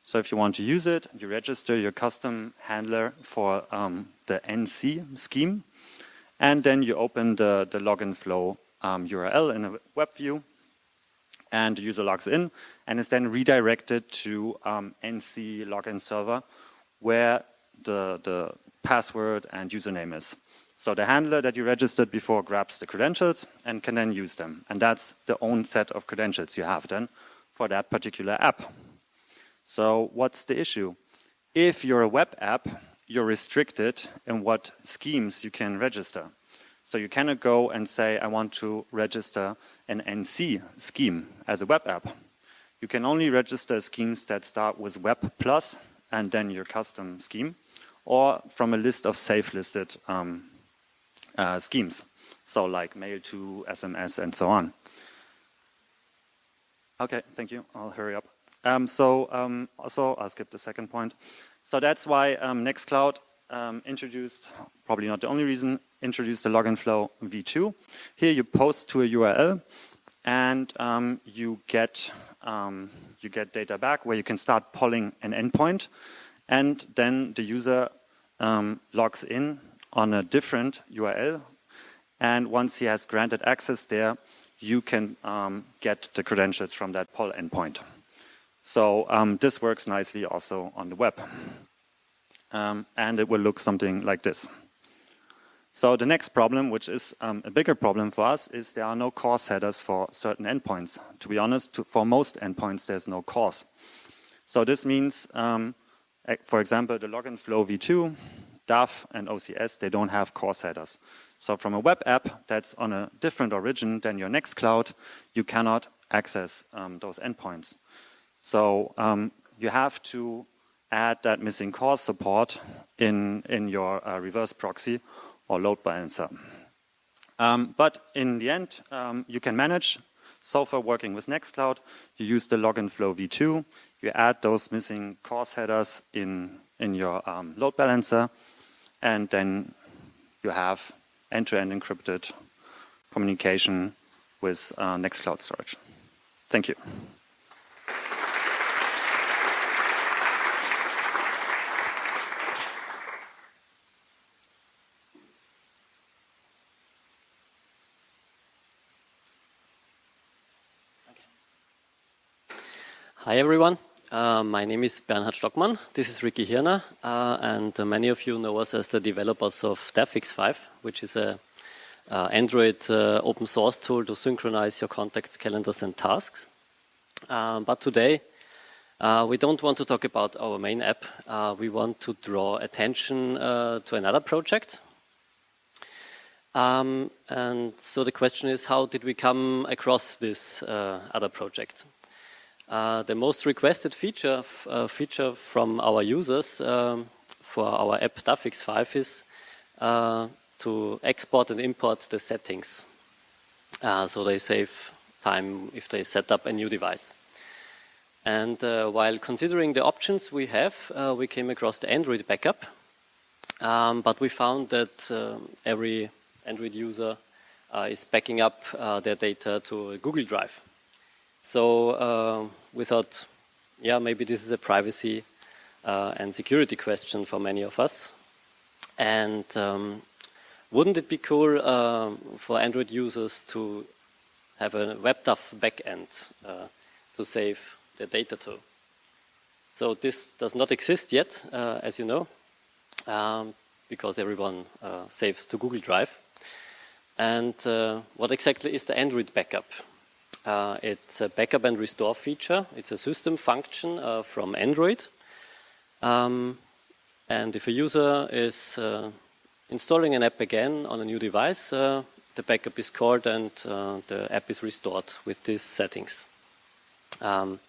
Speaker 10: so if you want to use it, you register your custom handler for um, the NC scheme. And then you open the, the login flow um, URL in a web view. And the user logs in and is then redirected to um, NC login server where the, the password and username is. So the handler that you registered before grabs the credentials and can then use them. And that's the own set of credentials you have then for that particular app. So what's the issue? If you're a web app, you're restricted in what schemes you can register. So you cannot go and say, I want to register an NC scheme as a web app. You can only register schemes that start with web plus and then your custom scheme, or from a list of safe listed um, uh, schemes. So like mail to, SMS, and so on. Okay, thank you. I'll hurry up. Um, so um, also, I'll skip the second point. So that's why um, Nextcloud um, introduced, probably not the only reason, introduced the login flow v2. Here you post to a URL and um, you get um, you get data back where you can start polling an endpoint and then the user logs in on a different URL and once he has granted access there, you can get the credentials from that poll endpoint. So um, this works nicely also on the web. Um, and it will look something like this. So the next problem, which is um, a bigger problem for us, is there are no CORS headers for certain endpoints. To be honest, to, for most endpoints, there's no CORS. So this means, um, for example, the login flow v2, DAV, and OCS, they don't have CORS headers. So from a web app that's on a different origin than your Nextcloud, you cannot access um, those endpoints. So um, you have to add that missing CORS support in, in your uh, reverse proxy or load balancer. Um, but in the end, um, you can manage. So far working with Nextcloud, you use the login flow v2, you add those missing CORS headers in, in your um, load balancer, and then you have end-to-end -end encrypted communication with uh, Nextcloud storage. Thank you.
Speaker 11: Hi everyone, uh, my name is Bernhard Stockmann, this is Ricki Hirner, uh, and uh, many of you know us as the developers of DAVx5, which is a uh, Android uh, open source tool to synchronize your contacts, calendars and tasks. Uh, but today, we don't want to talk about our main app, we want to draw attention to another project. Um, and so the question is, how did we come across this other project? Uh, the most requested feature uh, feature from our users um, for our app DAVx5 is uh, to export and import the settings. Uh, so they save time if they set up a new device. And uh, while considering the options we have, we came across the Android backup. Um, but we found that every Android user is backing up their data to Google Drive. So we thought, yeah, maybe this is a privacy and security question for many of us. And um, wouldn't it be cool for Android users to have a WebDAV backend to save their data to. So this does not exist yet, uh, as you know, um, because everyone uh, saves to Google Drive. And uh, what exactly is the Android backup? Uh, it's a backup and restore feature. It's a system function uh, from Android. Um, and if a user is uh, installing an app again on a new device, the backup is called and the app is restored with these settings. Um,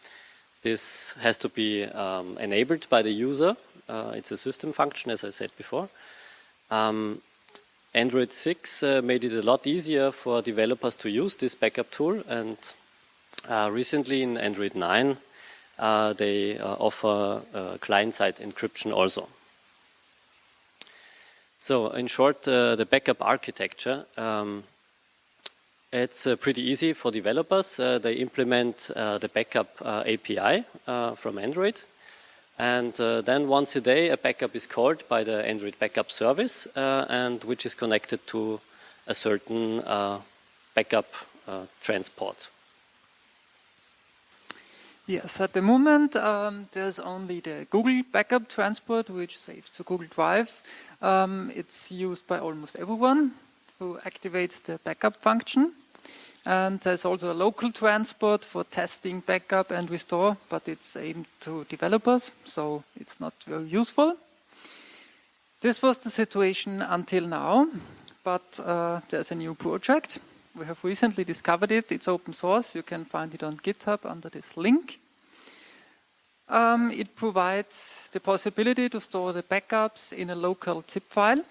Speaker 11: this has to be um, enabled by the user. Uh, it's a system function, as I said before. Um, Android 6 uh, made it a lot easier for developers to use this backup tool, and uh, recently in Android 9, uh, they uh, offer uh, client-side encryption also. So, in short, the backup architecture um, it's uh, pretty easy for developers. Uh, they implement uh, the backup uh, API uh, from Android. And uh, then once a day, a backup is called by the Android backup service, and which is connected to a certain backup transport.
Speaker 12: Yes, at the moment um, there's only the Google backup transport, which saves to Google Drive. Um, it's used by almost everyone who activates the backup function. And there's also a local transport for testing, backup, and restore, but it's aimed to developers, so it's not very useful. This was the situation until now, but uh, there's a new project. We have recently discovered it. It's open source. You can find it on GitHub under this link. Um, it provides the possibility to store the backups in a local zip file.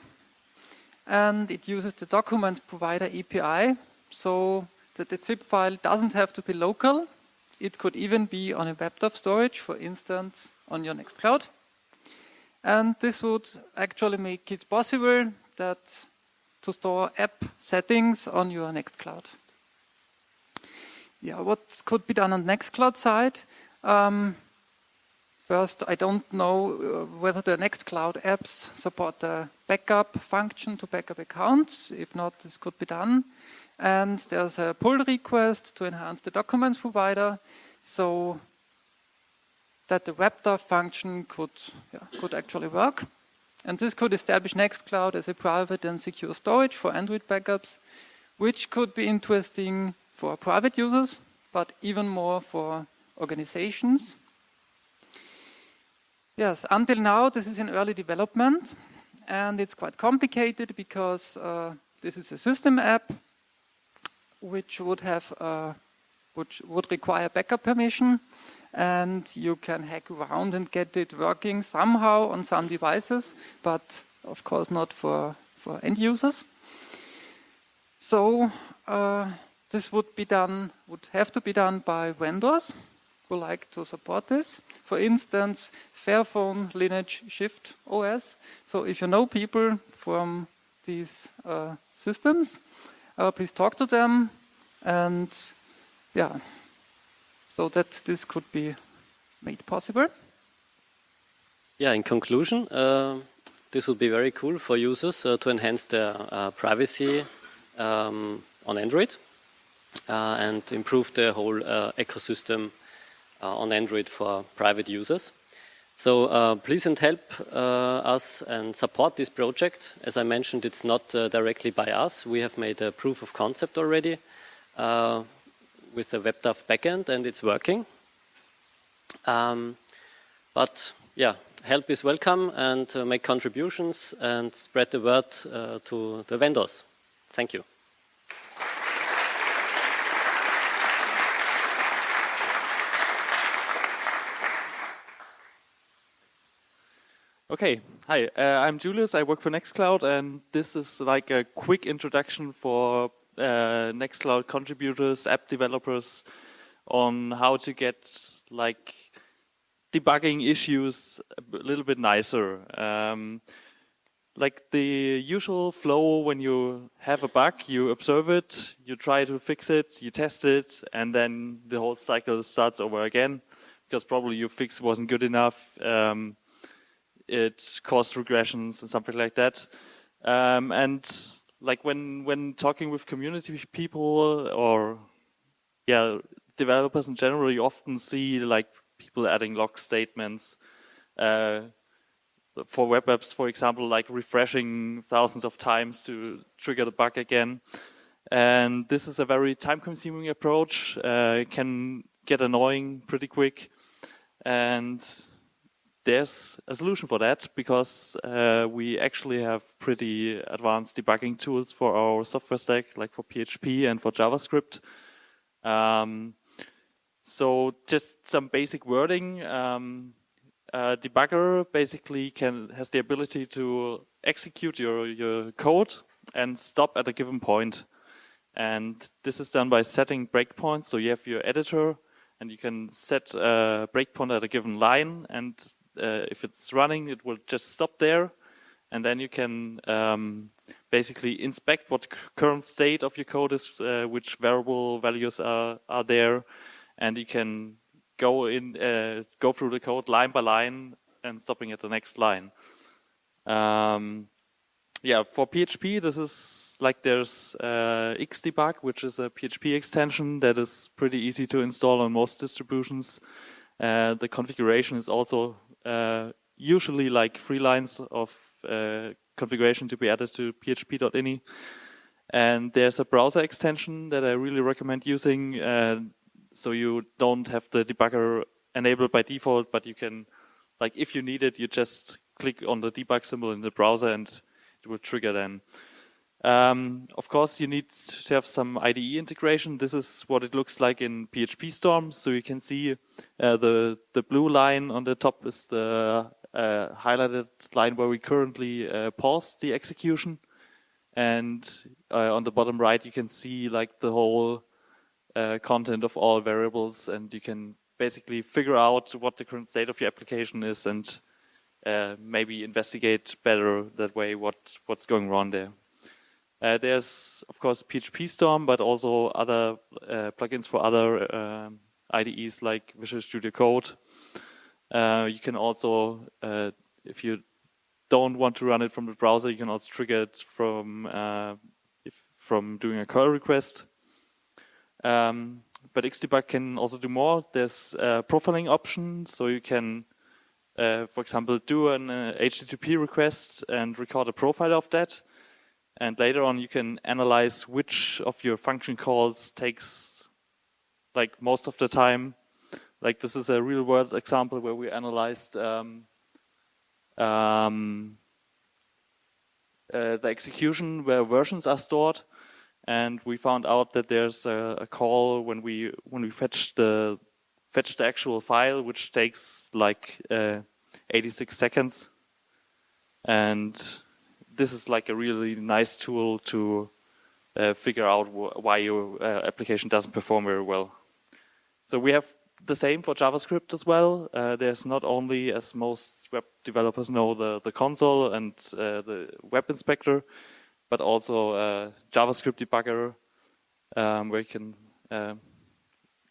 Speaker 12: And it uses the documents provider API. So that the zip file doesn't have to be local. It could even be on a WebDAV storage, for instance, on your Nextcloud. And this would actually make it possible that to store app settings on your Nextcloud. Yeah, what could be done on the Nextcloud side? Um, first, I don't know uh, whether the Nextcloud apps support the backup function to backup accounts. If not, this could be done and there's a pull request to enhance the documents provider so that the WebDAV function could, yeah, could actually work. And this could establish Nextcloud as a private and secure storage for Android backups, which could be interesting for private users, but even more for organizations. Yes, until now this is in early development and it's quite complicated because uh, this is a system app which would have uh, which would require backup permission and you can hack around and get it working somehow on some devices but of course not for for end users. So uh, this would be done would have to be done by vendors who like to support this. For instance fairphone lineage shift os so if you know people from these uh, systems uh, please talk to them and yeah, so that this could be made possible.
Speaker 11: Yeah, in conclusion, uh, this would be very cool for users uh, to enhance their uh, privacy um, on Android uh, and improve the whole ecosystem on Android for private users. So uh, please and help uh, us and support this project. As I mentioned, it's not uh, directly by us. We have made a proof of concept already uh, with the WebDAV backend and it's working. Um, but yeah, help is welcome and uh, make contributions and spread the word uh, to the vendors. Thank you.
Speaker 13: Okay, hi, uh, I'm Julius. I work for Nextcloud, and this is like a quick introduction for uh, Nextcloud contributors, app developers, on how to get like debugging issues a little bit nicer. Um, like the usual flow when you have a bug, you observe it, you try to fix it, you test it, and then the whole cycle starts over again because probably your fix wasn't good enough. Um, it caused regressions and something like that. Um, and like when when talking with community people or yeah developers in general, you often see like people adding log statements. Uh, for web apps, for example, like refreshing thousands of times to trigger the bug again. And this is a very time-consuming approach. Uh, it can get annoying pretty quick. And there's a solution for that because uh, we actually have pretty advanced debugging tools for our software stack, like for PHP and for JavaScript. Um, so just some basic wording. Um, debugger basically can has the ability to execute your, your code and stop at a given point. And this is done by setting breakpoints. So you have your editor and you can set a breakpoint at a given line. And uh, if it's running, it will just stop there. And then you can um, basically inspect what current state of your code is, uh, which variable values are, are there. And you can go in, uh, go through the code line by line and stopping at the next line. Um, yeah, for PHP, this is like there's uh, Xdebug, which is a PHP extension that is pretty easy to install on most distributions. Uh, the configuration is also usually like three lines of uh, configuration to be added to php.ini. And there's a browser extension that I really recommend using. Uh, so you don't have the debugger enabled by default, but you can, like if you need it, you just click on the debug symbol in the browser and it will trigger then. Um, of course, you need to have some IDE integration. This is what it looks like in PHP Storm. So you can see uh, the the blue line on the top is the uh, highlighted line where we currently uh, pause the execution, and uh, on the bottom right you can see like the whole uh, content of all variables and you can basically figure out what the current state of your application is and uh, maybe investigate better that way what, what's going wrong there. Uh, there's, of course, PHP Storm, but also other uh, plugins for other um, IDEs like Visual Studio Code. Uh, you can also, uh, if you don't want to run it from the browser, you can also trigger it from if, from doing a curl request. Um, but Xdebug can also do more. There's a profiling option, so you can, uh, for example, do an uh, HTTP request and record a profile of that. And later on, you can analyze which of your function calls takes like most of the time. Like this is a real world example where we analyzed um, um, uh, the execution where versions are stored and we found out that there's a, a, call when we when we fetch the fetch the actual file, which takes like uh, 86 seconds, and this is like a really nice tool to uh, figure out wh why your uh, application doesn't perform very well. So we have the same for JavaScript as well. Uh, there's not only, as most web developers know, the, the console and uh, the web inspector, but also a JavaScript debugger um, where you can uh,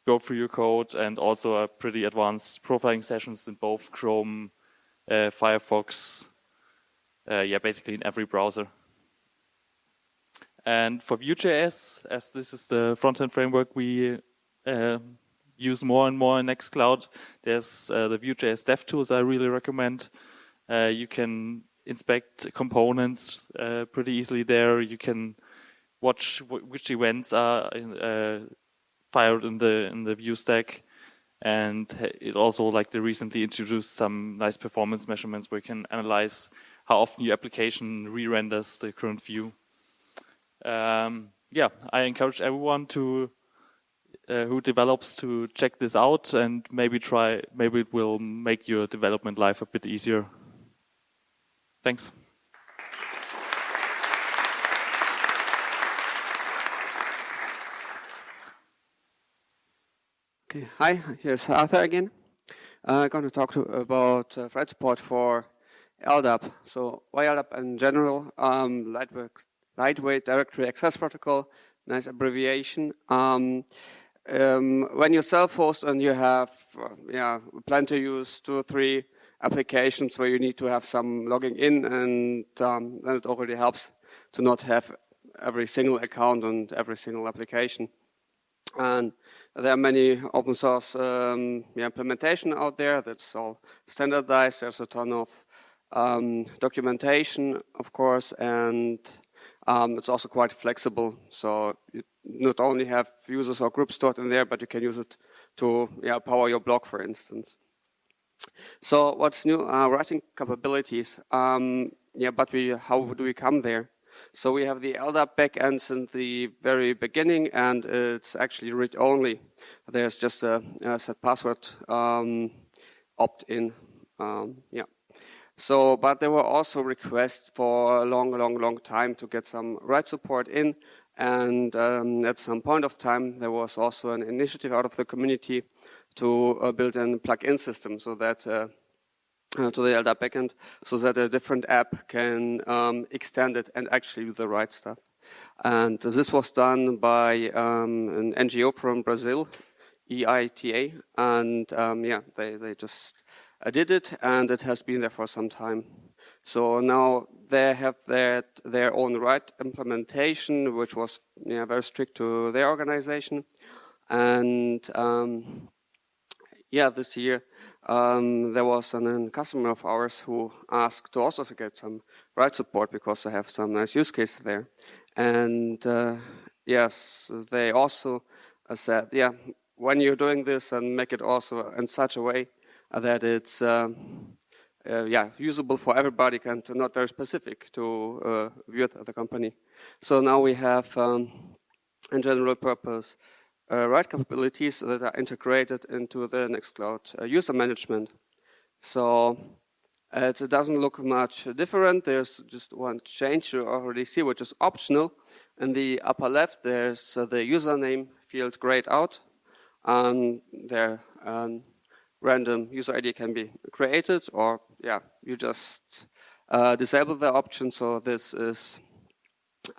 Speaker 13: go through your code and also a pretty advanced profiling sessions in both Chrome, uh, Firefox, uh, yeah, basically in every browser. And for Vue.js, as this is the front-end framework we uh, use more and more in Nextcloud, there's uh, the Vue.js dev tools I really recommend. Uh, you can inspect components uh, pretty easily there. You can watch which events are uh, fired in the in the Vue stack, and it also like they recently introduced some nice performance measurements where you can analyze how often your application re-renders the current view. Um, yeah, I encourage everyone to uh, who develops to check this out and maybe try. Maybe it will make your development life a bit easier. Thanks.
Speaker 14: Okay, hi, here's Arthur again. I'm uh, going to talk to, about uh, thread support for LDAP. So why LDAP in general? Um, lightweight, lightweight Directory Access Protocol, nice abbreviation. Um, um, when you self-host and you have, uh, yeah, plan to use two or three applications where you need to have some logging in, and um, then it already helps to not have every single account and every single application. And there are many open source um, yeah, implementation out there that's all standardized. There's a ton of um, documentation, of course, and um, it's also quite flexible. So you not only have users or groups stored in there, but you can use it to yeah, power your blog, for instance. So what's new? Uh, writing capabilities. Um, yeah, but we, how do we come there? So we have the LDAP backends in the very beginning, and it's actually read-only. There's just a, a set password um, opt-in. Um, yeah. So, but there were also requests for a long, long, long time to get some write support in. And um, at some point of time, there was also an initiative out of the community to uh, build a plug-in system so that uh, uh, to the LDAP backend so that a different app can um, extend it and actually do the write stuff. And this was done by um, an NGO from Brazil, EITA, and um, yeah, they, they just uh, did it, and it has been there for some time. So now they have their, their own write implementation, which was yeah, very strict to their organization. And um, yeah, this year um, there was an, customer of ours who asked to also get some write support because they have some nice use cases there. And uh, yes, they also said, yeah, when you're doing this and make it also in such a way that it's um, uh, yeah usable for everybody and not very specific to uh, view the company. So now we have um, in general purpose uh, write capabilities that are integrated into the Nextcloud uh, user management. So uh, it doesn't look much different. There's just one change you already see, which is optional. In the upper left, there's uh, the username field grayed out. And there, um, random user ID can be created, or yeah, you just uh, disable the option. So this is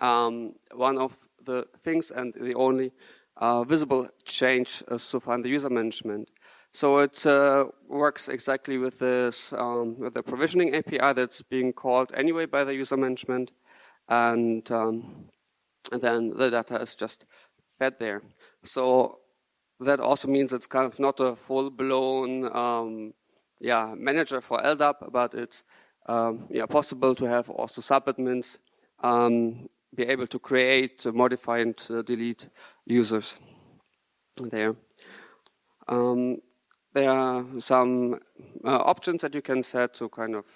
Speaker 14: um, one of the things and the only uh, visible change uh, so far in the user management. So it uh, works exactly with this um, with the provisioning API that's being called anyway by the user management, and, um, and then the data is just fed there. So that also means it's kind of not a full-blown um, yeah manager for LDAP, but it's um, yeah possible to have also subadmins um, be able to create, modify, and uh, delete users there. Um, there are some uh, options that you can set to kind of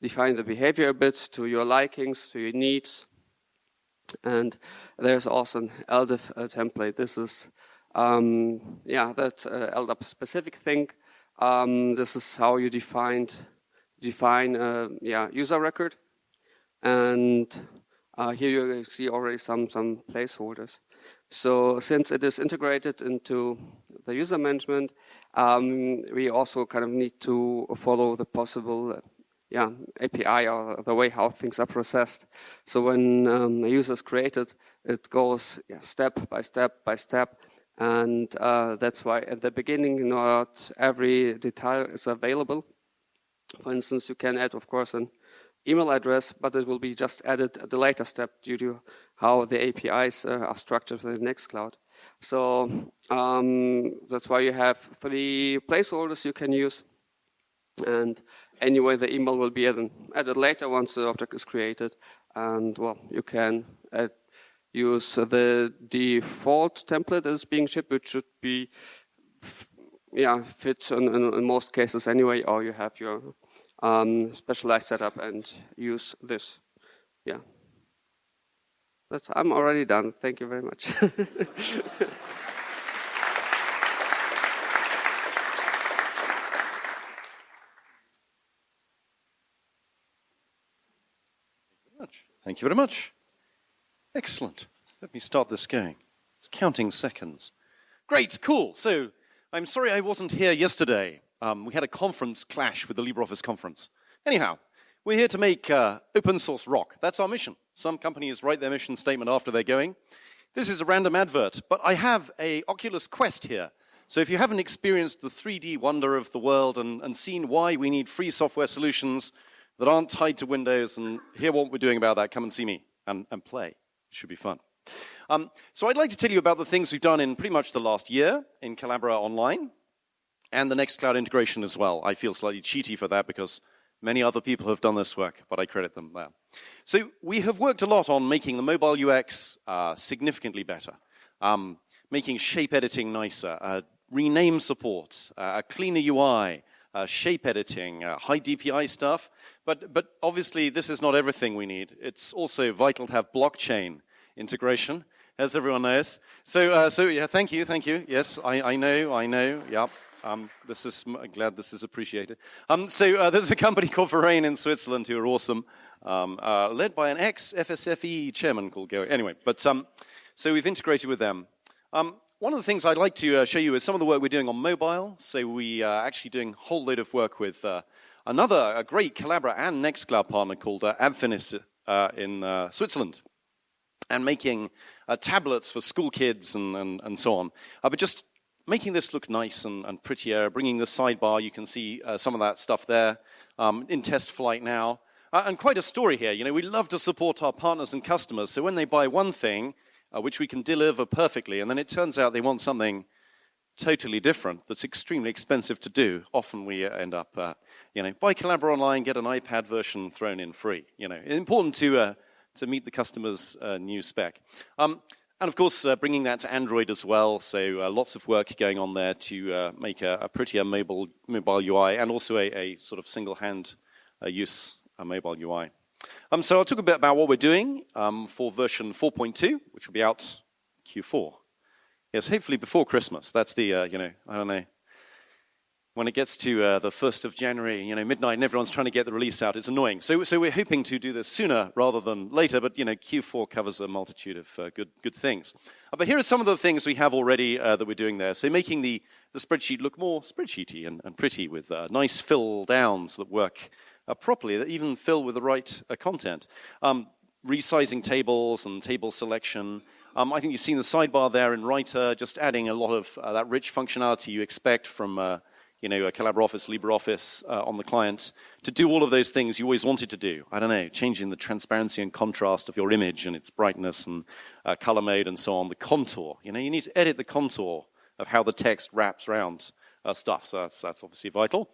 Speaker 14: define the behavior a bit to your likings, to your needs. And there's also an LDAP uh, template. This is, um, yeah, that uh, LDAP specific thing. Um, this is how you defined, define a yeah, user record. And uh, here you see already some, some placeholders. So since it is integrated into the user management, um, we also kind of need to follow the possible uh, yeah, API or the way how things are processed. So when um, a user is created, it goes yeah, step by step by step. And uh, that's why at the beginning, not every detail is available. For instance, you can add, of course, an email address, but it will be just added at the later step due to how the APIs uh, are structured within Nextcloud. So um, that's why you have three placeholders you can use. And anyway, the email will be added later once the object is created. And well, you can add, use the default template that is being shipped, which should be yeah, fit in, in, in most cases anyway, or you have your um, specialized setup and use this. Yeah. That's, I'm already done. Thank you very much.
Speaker 15: Thank you very much. Excellent. Let me start this going. It's counting seconds. Great, cool. So I'm sorry I wasn't here yesterday. Um, we had a conference clash with the LibreOffice conference. Anyhow, we're here to make uh, open source rock. That's our mission. Some companies write their mission statement after they're going. This is a random advert, but I have a Oculus Quest here. So if you haven't experienced the 3D wonder of the world and, and seen why we need free software solutions that aren't tied to Windows and hear what we're doing about that, come and see me and, and play. Should be fun. Um, so I'd like to tell you about the things we've done in pretty much the last year in Collabora Online and the Nextcloud integration as well. I feel slightly cheaty for that because many other people have done this work, but I credit them there. So we have worked a lot on making the mobile UX uh, significantly better, um, making shape editing nicer, uh, rename support, uh, a cleaner UI, uh, shape editing, uh, high DPI stuff. But, but obviously, this is not everything we need. It's also vital to have blockchain integration, as everyone knows. So, uh, so yeah, thank you, thank you. Yes, I, I know, I know, yeah. Um, this is, I'm glad this is appreciated. Um, so uh, there's a company called Vereign in Switzerland who are awesome, um, uh, led by an ex-FSFE chairman called Gary. Anyway, but um, so we've integrated with them. Um, one of the things I'd like to uh, show you is some of the work we're doing on mobile. So we are actually doing a whole load of work with uh, another a great Collabora and Nextcloud partner called uh, Adfinis uh, in uh, Switzerland and making uh, tablets for school kids and, and, and so on. Uh, but just making this look nice and, and, prettier, bringing the sidebar, you can see uh, some of that stuff there um, in test flight now. Uh, and quite a story here. You know, we love to support our partners and customers. So when they buy one thing, uh, which we can deliver perfectly, and then it turns out they want something totally different that's extremely expensive to do. Often we end up, uh, you know, buy Collabora Online, get an iPad version thrown in free. You know, important to uh, to meet the customer's uh, new spec. Um, and of course, uh, bringing that to Android as well. So uh, lots of work going on there to uh, make a, a, prettier mobile mobile UI and also a, a sort of single hand uh, use mobile UI. Um, so I'll talk a bit about what we're doing um, for version 4.2, which will be out Q4. Yes, hopefully before Christmas. That's the, uh, you know, I don't know, when it gets to uh, the 1st of January, you know, midnight, and everyone's trying to get the release out, it's annoying. So, so we're hoping to do this sooner rather than later, but, you know, Q4 covers a multitude of uh, good, good things. Uh, but here are some of the things we have already uh, that we're doing there. So making the, the spreadsheet look more spreadsheety and, and pretty with uh, nice fill downs that work uh, properly, that even fill with the right content. Um, resizing tables and table selection. Um, I think you've seen the sidebar there in Writer, just adding a lot of that rich functionality you expect from you know, a Collabora Office, LibreOffice uh, on the client, to do all of those things you always wanted to do. I don't know, changing the transparency and contrast of your image and its brightness and uh, color mode and so on, the contour. You know, you need to edit the contour of how the text wraps around uh, stuff, so that's, that's obviously vital.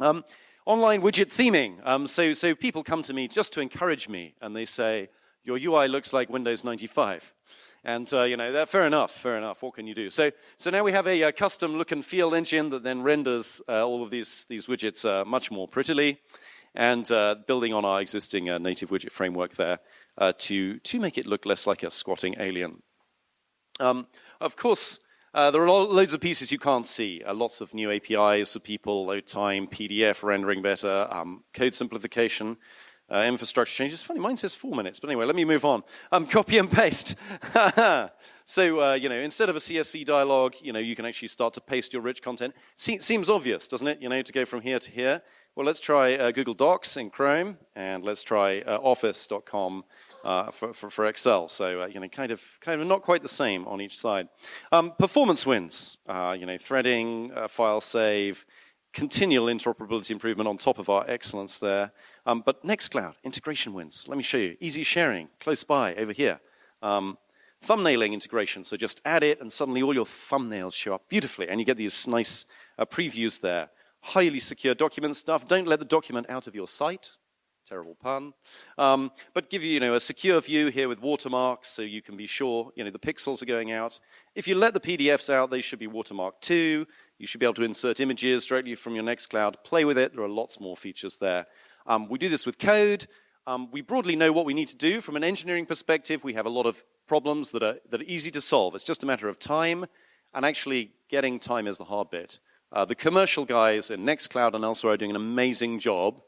Speaker 15: Um, online widget theming. Um, so, so people come to me just to encourage me, and they say, your UI looks like Windows 95. And, uh, you know, that, fair enough, fair enough. What can you do? So, so now we have a, a custom look and feel engine that then renders uh, all of these, these widgets uh, much more prettily and uh, building on our existing uh, native widget framework there uh, to, to make it look less like a squatting alien. Um, of course, there are loads of pieces you can't see. lots of new APIs for people, load time, PDF rendering better, um, code simplification. Uh, infrastructure changes. Funny, mine says four minutes, but anyway, let me move on. Um, copy and paste. so, uh, you know, instead of a CSV dialog, you know, you can actually start to paste your rich content. Se seems obvious, doesn't it? You know, to go from here to here. Well, let's try uh, Google Docs in Chrome, and let's try uh, Office.com uh, for, for, for, Excel. So, uh, you know, kind of, kind of not quite the same on each side. Um, performance wins, uh, you know, threading, uh, file save, continual interoperability improvement on top of our excellence there. Um, but Nextcloud, integration wins. Let me show you. Easy sharing, close by, over here. Um, thumbnailing integration, so just add it and suddenly all your thumbnails show up beautifully and you get these nice uh, previews there. Highly secure document stuff. Don't let the document out of your site. Terrible pun. Um, but give you, you know, a secure view here with watermarks so you can be sure, you know, the pixels are going out. If you let the PDFs out, they should be watermarked too. You should be able to insert images directly from your Nextcloud. Play with it. There are lots more features there. Um, we do this with code. Um, we broadly know what we need to do. From an engineering perspective, we have a lot of problems that are, that are easy to solve. It's just a matter of time, and actually getting time is the hard bit. Uh, the commercial guys in Nextcloud and elsewhere are doing an amazing job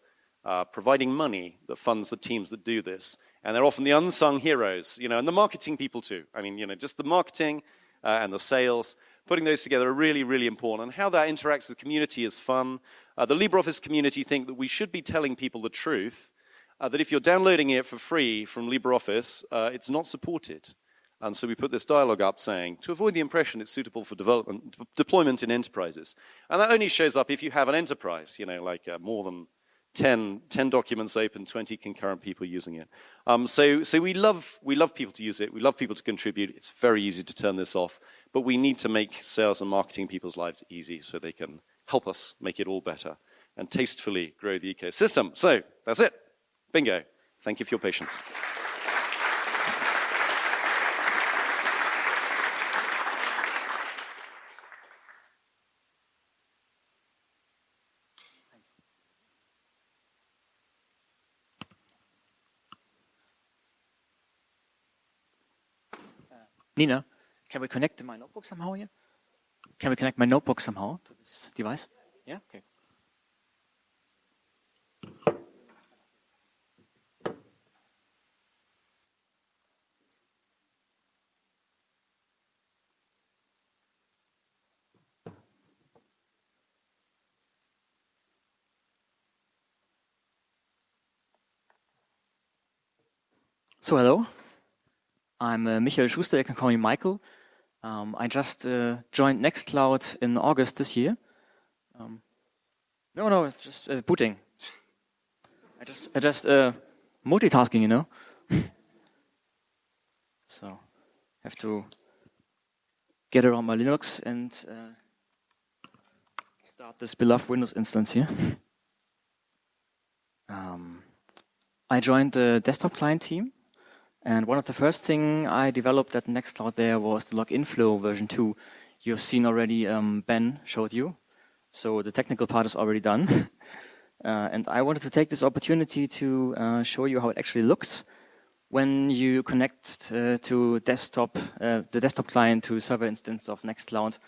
Speaker 15: uh, providing money that funds the teams that do this. And they're often the unsung heroes, you know, and the marketing people too. I mean, you know, just the marketing uh, and the sales, putting those together are really, really important. And how that interacts with community is fun. Uh, the LibreOffice community think that we should be telling people the truth, uh, that if you're downloading it for free from LibreOffice, uh, it's not supported. And so we put this dialogue up saying, to avoid the impression it's suitable for development, deployment in enterprises. And that only shows up if you have an enterprise, you know, like uh, more than 10, 10 documents open, 20 concurrent people using it. Um, so so we, love, we love people to use it. We love people to contribute. It's very easy to turn this off. But we need to make sales and marketing people's lives easy so they can help us make it all better and tastefully grow the ecosystem. So that's it. Bingo. Thank you for your patience.
Speaker 16: Nina, can we connect to my notebook somehow here? Can we connect my notebook somehow to this device? Yeah, okay. So hello, I'm uh, Michael Schuster, you can call me Michael. Um, I just uh, joined Nextcloud in August this year. Um, no, no, just uh, booting. I just, I just uh, multitasking, you know. so, have to get around my Linux and uh, start this beloved Windows instance here. um, I joined the desktop client team and one of the first thing I developed at Nextcloud there was the login flow version 2. You've seen already, um, Ben showed you. So the technical part is already done. uh, and I wanted to take this opportunity to uh, show you how it actually looks when you connect uh, to desktop, uh, the desktop client to server instance of Nextcloud.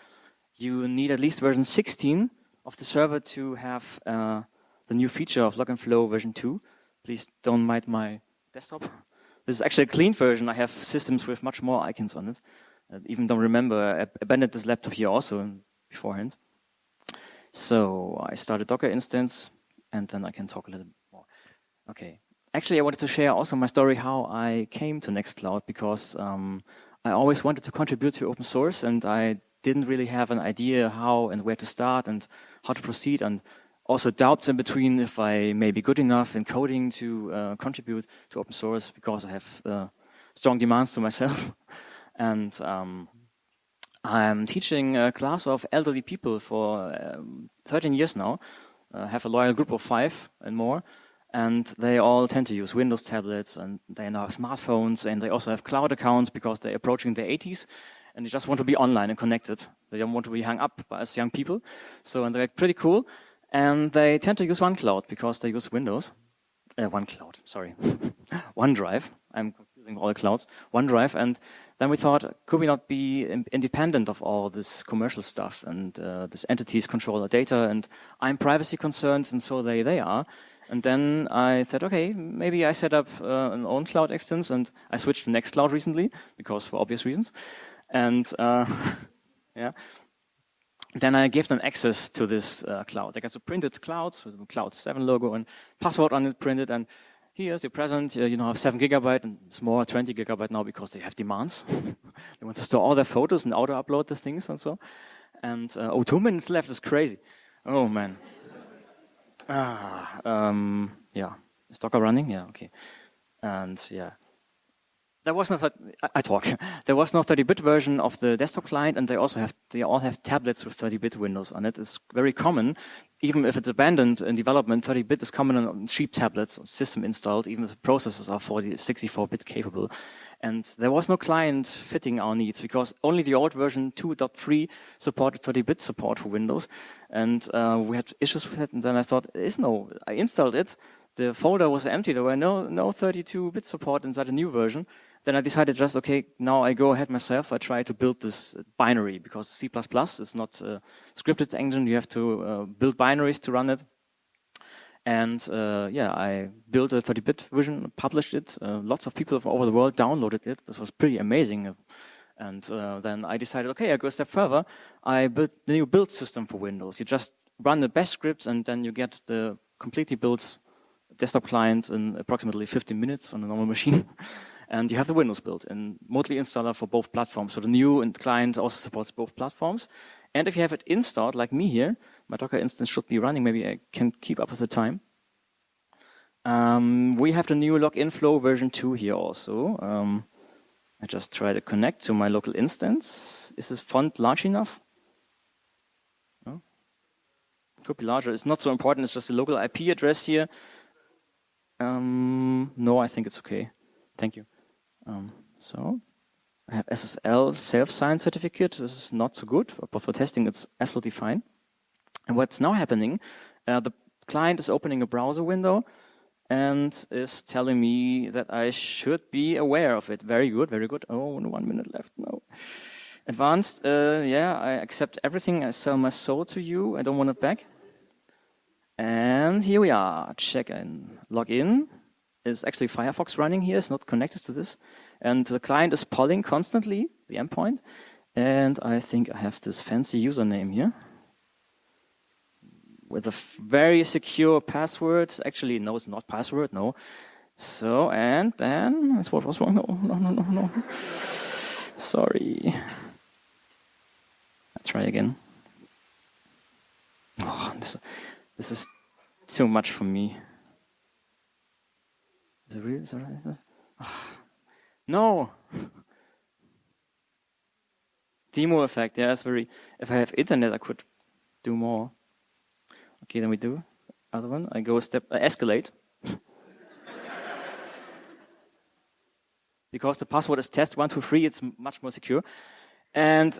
Speaker 16: You need at least version 16 of the server to have uh, the new feature of login flow version 2. Please don't mind my desktop. This is actually a clean version. I have systems with much more icons on it. I even don't remember. I abandoned this laptop here also beforehand. So I start a Docker instance, and then I can talk a little bit more. Okay. Actually, I wanted to share also my story how I came to Nextcloud because um, I always wanted to contribute to open source, and I didn't really have an idea how and where to start and how to proceed. And also doubts in between if I may be good enough in coding to uh, contribute to open source because I have uh, strong demands to myself. and um, I'm teaching a class of elderly people for um, 13 years now. I have a loyal group of five and more. And they all tend to use Windows tablets and they now have smartphones and they also have cloud accounts because they're approaching their 80s and they just want to be online and connected. They don't want to be hung up by us young people. So, and they're pretty cool. And they tend to use OneCloud because they use Windows. Uh, OneCloud, sorry. OneDrive. I'm confusing all clouds. OneDrive. And then we thought, could we not be independent of all this commercial stuff and uh, this entities control our data and I'm privacy concerned and so they, they are. And then I said, okay, maybe I set up uh, an ownCloud instance and I switched to Nextcloud recently because for obvious reasons. And uh, yeah, then I gave them access to this uh, cloud. They got some printed clouds with the Cloud 7 logo and password on it printed. And here's your present. Uh, you know, have 7 gigabyte and it's more 20 gigabyte now because they have demands. they want to store all their photos and auto upload the things and so. And uh, oh, two minutes left is crazy. Oh man. Ah, um, yeah. Is Docker running? Yeah, okay. And yeah, there was no, I talk, there was no 30-bit version of the desktop client and they also have, they all have tablets with 30-bit Windows on it. It's very common, even if it's abandoned in development, 30-bit is common on cheap tablets, system installed, even if the processors are 40, 64-bit capable. And there was no client fitting our needs because only the old version 2.3 supported 30-bit support for Windows. And uh, we had issues with it and then I thought, there is no, I installed it, the folder was empty. There were no no 32-bit support inside the new version. Then I decided just, okay, now I go ahead myself. I try to build this binary because C++ is not a scripted engine. You have to uh, build binaries to run it. And uh, yeah, I built a 30-bit version, published it. Uh, lots of people from over the world downloaded it. This was pretty amazing. And uh, then I decided, okay, I go a step further. I built the new build system for Windows. You just run the bash scripts and then you get the completely built desktop client in approximately 15 minutes on a normal machine. and you have the Windows build and Motley installer for both platforms. So the new client also supports both platforms. And if you have it installed, like me here, my Docker instance should be running. Maybe I can keep up with the time. Um, we have the new login flow version 2 here also. Um, I just try to connect to my local instance. Is this font large enough? No? Could be larger. It's not so important. It's just a local IP address here. Um, no, I think it's okay. Thank you. Um, so I have SSL self-signed certificate. This is not so good, but for testing, it's absolutely fine. And what's now happening, uh, the client is opening a browser window and is telling me that I should be aware of it. Very good, very good. Oh, one minute left, no. Advanced, uh, yeah, I accept everything. I sell my soul to you. I don't want it back. And here we are, check in, log in. Is actually Firefox running here, it's not connected to this. And the client is polling constantly, the endpoint. And I think I have this fancy username here with a very secure password. Actually, no, it's not password, no. So, and then, that's what was wrong. No, no, no, no, no. Sorry. I'll try again. Oh, this, this is too much for me. Is it real? Is it right? Oh. No! Demo effect, yeah, it's very, if I have internet, I could do more. Okay, then we do other one. I go a step, escalate. because the password is test123, it's much more secure. And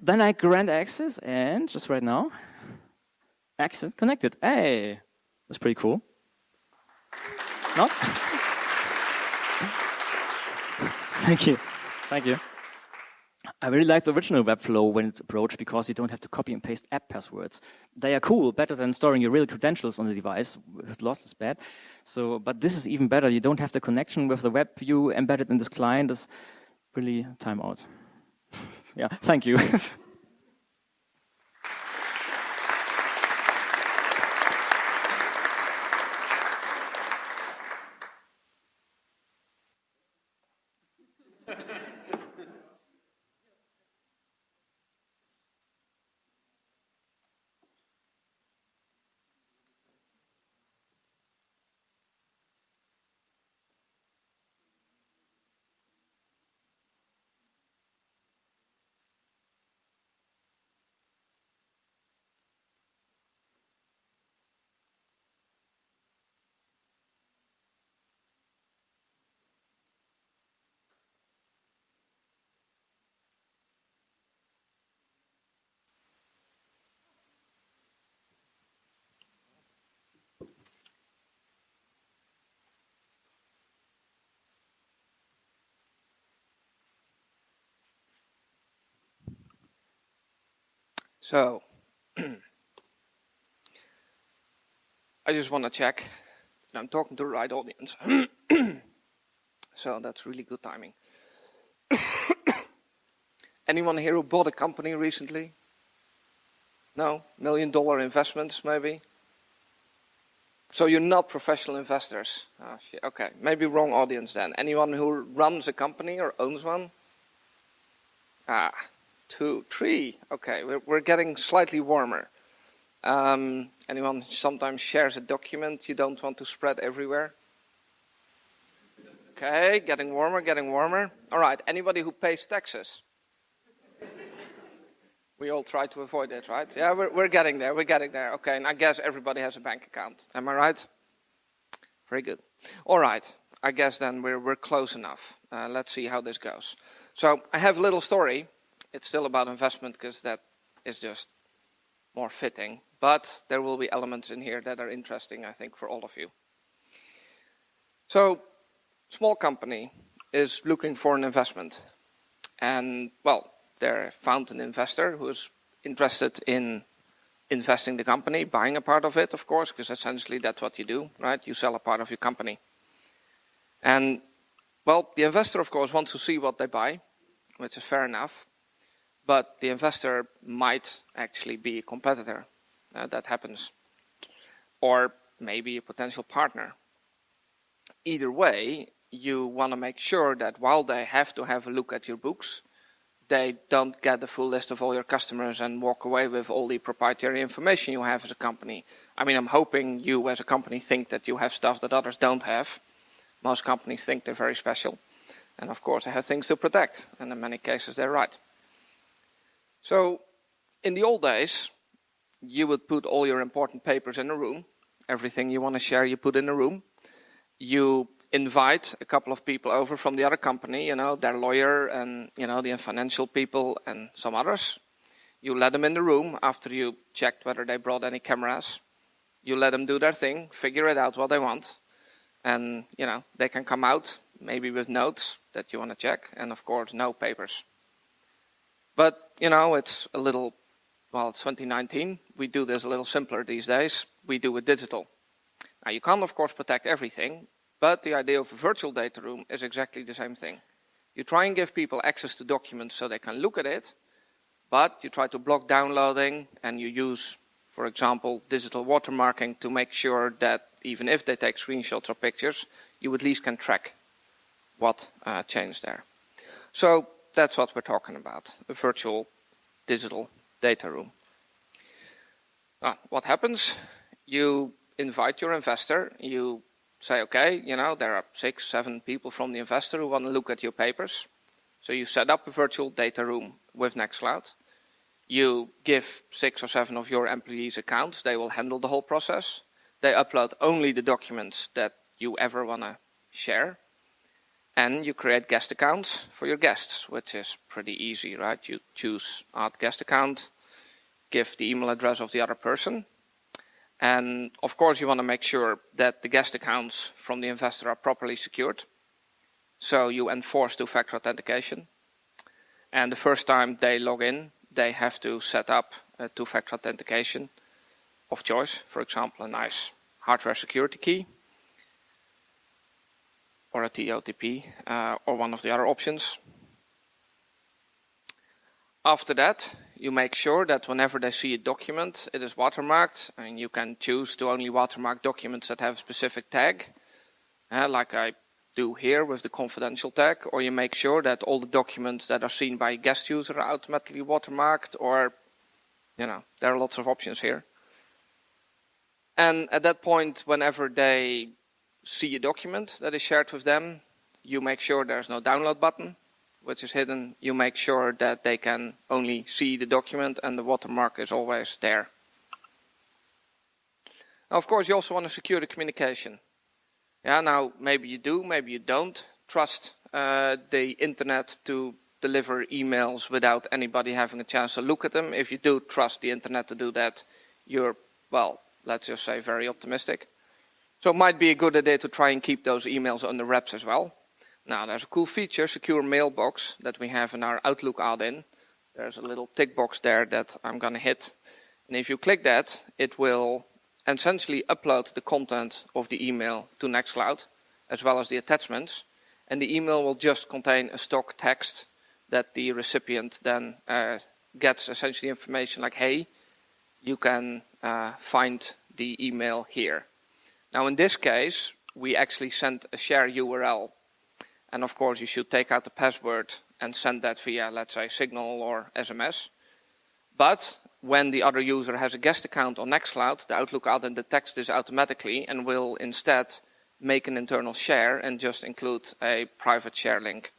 Speaker 16: then I grant access, and just right now, access connected. Hey, that's pretty cool. Not? Thank you. Thank you. I really like the original Webflow when it's approached because you don't have to copy and paste app passwords. They are cool, better than storing your real credentials on the device. If lost, is bad. So, but this is even better. You don't have the connection with the web view embedded in this client. Is really timeout. yeah, thank you.
Speaker 17: So, I just want to check that I'm talking to the right audience. so that's really good timing. Anyone here who bought a company recently? No? Million dollar investments maybe? So you're not professional investors? Oh okay. Maybe wrong audience then. Anyone who runs a company or owns one? Ah, two, three. Okay, we're, we're getting slightly warmer. Um, anyone sometimes shares a document you don't want to spread everywhere? Okay, getting warmer, getting warmer. All right, anybody who pays taxes? we all try to avoid it, right? Yeah, we're, we're getting there, we're getting there. Okay, and I guess everybody has a bank account. Am I right? Very good. All right, I guess then we're, we're close enough. Uh, let's see how this goes. So I have a little story it's still about investment because that is just more fitting. But there will be elements in here that are interesting, I think, for all of you. So, small company is looking for an investment. And, well, they found an investor who is interested in investing the company, buying a part of it, of course, because essentially that's what you do, right? You sell a part of your company. And, well, the investor, of course, wants to see what they buy, which is fair enough. But the investor might actually be a competitor. Uh, that happens. Or maybe a potential partner. Either way, you want to make sure that while they have to have a look at your books, they don't get the full list of all your customers and walk away with all the proprietary information you have as a company. I mean, I'm hoping you as a company think that you have stuff that others don't have. Most companies think they're very special. And of course, they have things to protect. And in many cases, they're right. So, in the old days, you would put all your important papers in a room. Everything you want to share, you put in a room. You invite a couple of people over from the other company, you know, their lawyer and, you know, the financial people and some others. You let them in the room after you checked whether they brought any cameras. You let them do their thing, figure it out what they want. And, you know, they can come out maybe with notes that you want to check and, of course, no papers. But, you know, it's a little, well, it's 2019. We do this a little simpler these days. We do it digital. Now, you can't, of course, protect everything, but the idea of a virtual data room is exactly the same thing. You try and give people access to documents so they can look at it, but you try to block downloading and you use, for example, digital watermarking to make sure that even if they take screenshots or pictures, you at least can track what uh, changed there. So that's what we're talking about, a virtual digital data room. Uh, what happens? You invite your investor, you say, okay, you know, there are six, seven people from the investor who want to look at your papers. So you set up a virtual data room with Nextcloud. You give six or seven of your employees accounts. They will handle the whole process. They upload only the documents that you ever want to share. And you create guest accounts for your guests, which is pretty easy, right? You choose add guest account, give the email address of the other person, and of course, you want to make sure that the guest accounts from the investor are properly secured. So you enforce two-factor authentication. And the first time they log in, they have to set up a two-factor authentication of choice. For example, a nice hardware security key or a TOTP uh, or one of the other options. After that, you make sure that whenever they see a document, it is watermarked. and you can choose to only watermark documents that have a specific tag, uh, like I do here with the confidential tag, or you make sure that all the documents that are seen by a guest user are automatically watermarked, or, you know, there are lots of options here. And at that point, whenever they see a document that is shared with them, you make sure there's no download button which is hidden, you make sure that they can only see the document and the watermark is always there. Now, of course, you also want to secure the communication. Yeah, now maybe you do, maybe you don't trust uh, the internet to deliver emails without anybody having a chance to look at them. If you do trust the internet to do that, you're, well, let's just say very optimistic. So it might be a good idea to try and keep those emails under wraps as well. Now there's a cool feature, secure mailbox, that we have in our Outlook add-in. There's a little tick box there that I'm going to hit. And if you click that, it will essentially upload the content of the email to Nextcloud, as well as the attachments. And the email will just contain a stock text that the recipient then uh, gets essentially information like, hey, you can uh, find the email here. Now in this case, we actually sent a share URL and of course, you should take out the password and send that via, let's say, Signal or SMS. But when the other user has a guest account on Nextcloud, the Outlook add-in detects this automatically and will instead make an internal share and just include a private share link,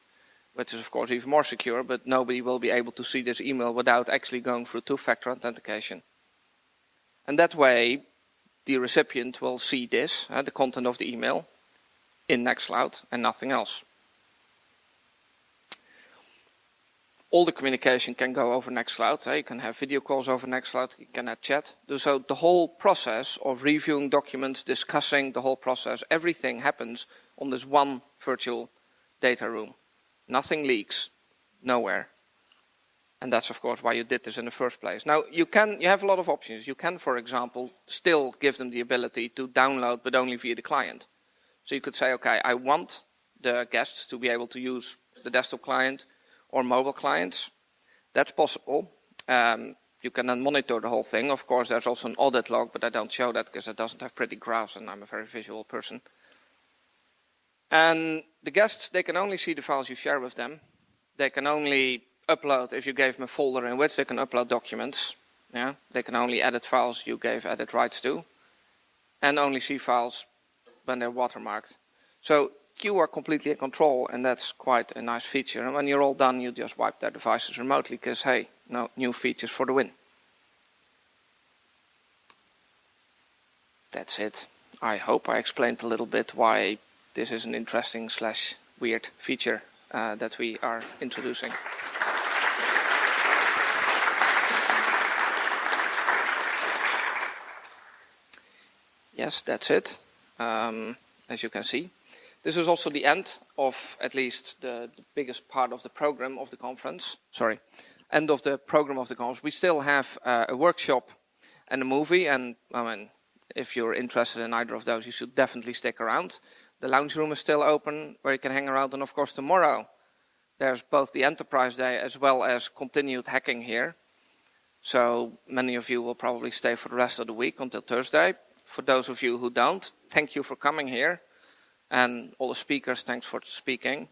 Speaker 17: which is of course even more secure, but nobody will be able to see this email without actually going through two-factor authentication. And that way, the recipient will see this, uh, the content of the email, in Nextcloud and nothing else. all the communication can go over Nextcloud. So you can have video calls over Nextcloud, you can have chat. So the whole process of reviewing documents, discussing the whole process, everything happens on this one virtual data room. Nothing leaks, nowhere. And that's of course why you did this in the first place. Now you can, you have a lot of options. You can, for example, still give them the ability to download, but only via the client. So you could say, okay, I want the guests to be able to use the desktop client or mobile clients. That's possible. Um, you can then monitor the whole thing. Of course, there's also an audit log, but I don't show that because it doesn't have pretty graphs and I'm a very visual person. And the guests, they can only see the files you share with them. They can only upload, if you gave them a folder in which they can upload documents, yeah, they can only edit files you gave edit rights to, and only see files when they're watermarked. So you are completely in control, and that's quite a nice feature. And when you're all done, you just wipe their devices remotely, because hey, no new features for the win. That's it. I hope I explained a little bit why this is an interesting slash weird feature uh, that we are introducing. Yes, that's it, um, as you can see. This is also the end of at least the, the, biggest part of the program of the conference. Sorry, end of the program of the conference. We still have uh, a workshop and a movie, and I mean, if you're interested in either of those, you should definitely stick around. The lounge room is still open where you can hang around, and of course tomorrow there's both the Enterprise Day as well as continued hacking here. So many of you will probably stay for the rest of the week until Thursday for those of you who don't, thank you for coming here. And all the speakers, thanks for speaking.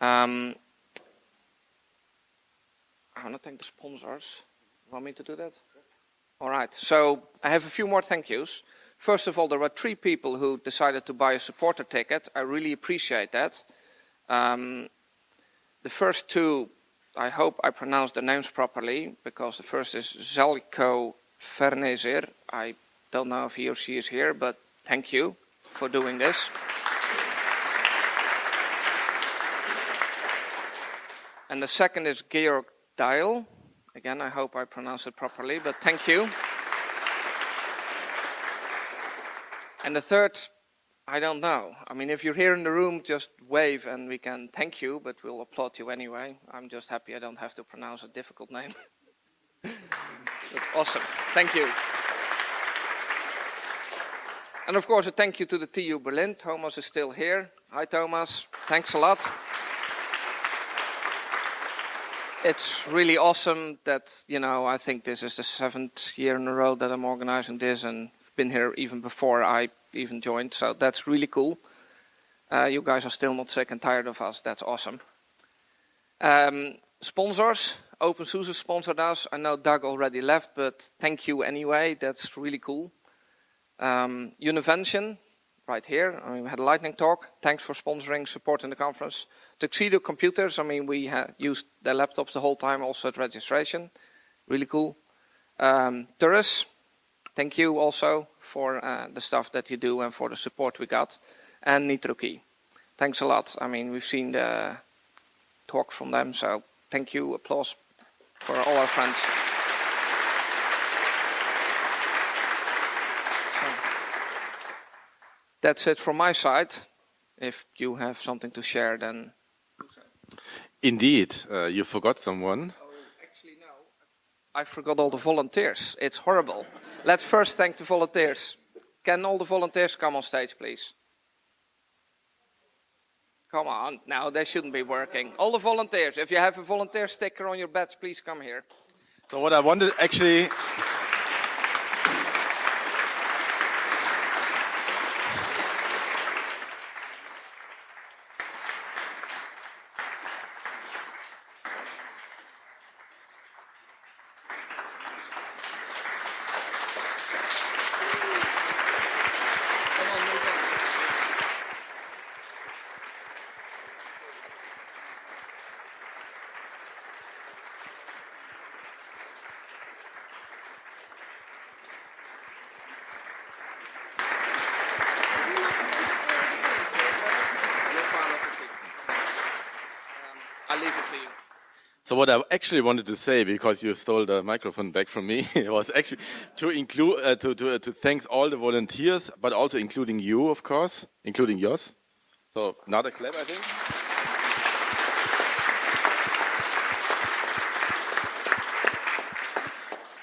Speaker 17: Um, I want to thank the sponsors. You want me to do that? All right, so I have a few more thank yous. First of all, there were three people who decided to buy a supporter ticket. I really appreciate that. Um, the first two, I hope I pronounced the names properly, because the first is Zelko Fernezir. I don't know if he or she is here, but thank you for doing this. And the second is Georg Dial. Again, I hope I pronounced it properly, but thank you. And the third, I don't know. I mean, if you're here in the room, just wave and we can thank you, but we'll applaud you anyway. I'm just happy I don't have to pronounce a difficult name. awesome. Thank you. And of course, a thank you to the TU Berlin. Thomas is still here. Hi, Thomas. Thanks a lot. It's really awesome that, you know, I think this is the seventh year in a row that I'm organizing this and been here even before I even joined. So that's really cool. Uh, you guys are still not sick and tired of us. That's awesome. Um, sponsors. OpenSUSE sponsored us. I know Doug already left, but thank you anyway. That's really cool. Um, Univention, right here. I mean, we had a lightning talk. Thanks for sponsoring, supporting the conference. Tuxedo Computers, I mean, we used their laptops the whole time, also at registration. Really cool. Um, Turris, thank you also for uh, the stuff that you do and for the support we got. And NitroKey, thanks a lot. I mean, we've seen the talk from them, so thank you, applause for all our friends. That's it from my side. If you have something to share, then.
Speaker 18: Indeed, uh, you forgot someone.
Speaker 17: Oh, actually, no. I forgot all the volunteers. It's horrible. Let's first thank the volunteers. Can all the volunteers come on stage, please? Come on, now they shouldn't be working. All the volunteers, if you have a volunteer sticker on your badge, please come here.
Speaker 18: So what I wanted actually So what I actually wanted to say, because you stole the microphone back from me, was actually to include uh, to to uh, to thank all the volunteers, but also including you, of course, including yours. So another clap, I think.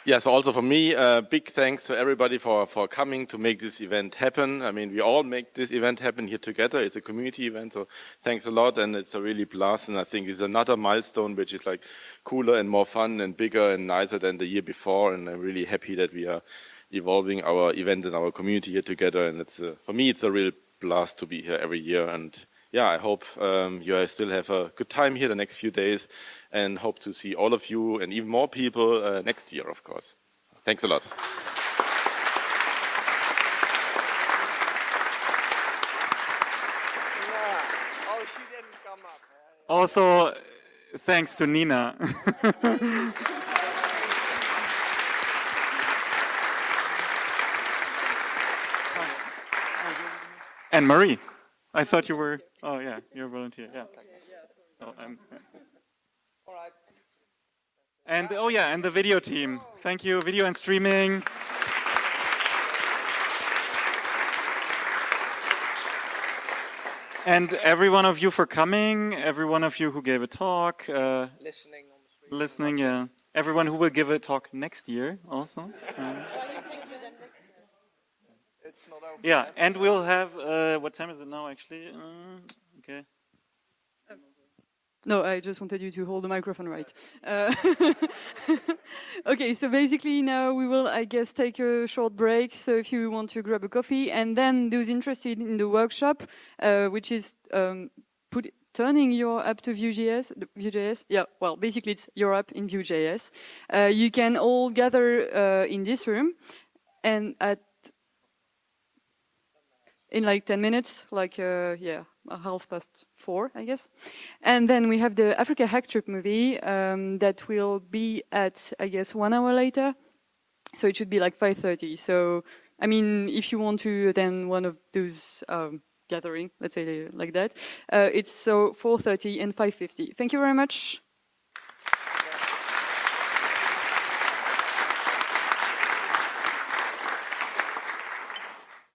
Speaker 18: Yeah, so also for me, uh, big thanks to everybody for, for coming to make this event happen. I mean, we all make this event happen here together. It's a community event, so thanks a lot, and it's a really blast, and I think it's another milestone which is like cooler and more fun and bigger and nicer than the year before, and I'm really happy that we are evolving our event and our community here together, and it's a, for me, it's a real blast to be here every year, and yeah, I hope um, you still have a good time here the next few days and hope to see all of you and even more people uh, next year, of course. Thanks a lot.
Speaker 3: Also, thanks to Nina. and Marie. I thought you were. Oh yeah, you're a volunteer. Yeah. Oh, I'm. And oh yeah, and the video team. Thank you, video and streaming. And every one of you for coming, every one of you who gave a talk. Uh,
Speaker 17: listening on the.
Speaker 3: Listening, yeah. Everyone who will give a talk next year also. Uh,
Speaker 17: It's not over
Speaker 3: yeah,
Speaker 17: yet.
Speaker 3: and we'll have, uh, what time is it now actually? Uh, okay.
Speaker 19: No, I just wanted you to hold the microphone right. Uh, okay, so basically now we will, I guess, take a short break. So if you want to grab a coffee, and then those interested in the workshop, uh, which is um, put, turning your app to Vue.js, Vue.js, yeah, well, basically it's your app in Vue.js. Uh, you can all gather uh, in this room, and at in like 10 minutes, like, uh, yeah, half past four, I guess. And then we have the Africa Hack Trip movie um, that will be at, I guess, one hour later. So it should be like 5.30. So, I mean, if you want to attend one of those um, gathering, let's say like that, uh, it's so 4.30 and 5.50. Thank you very much.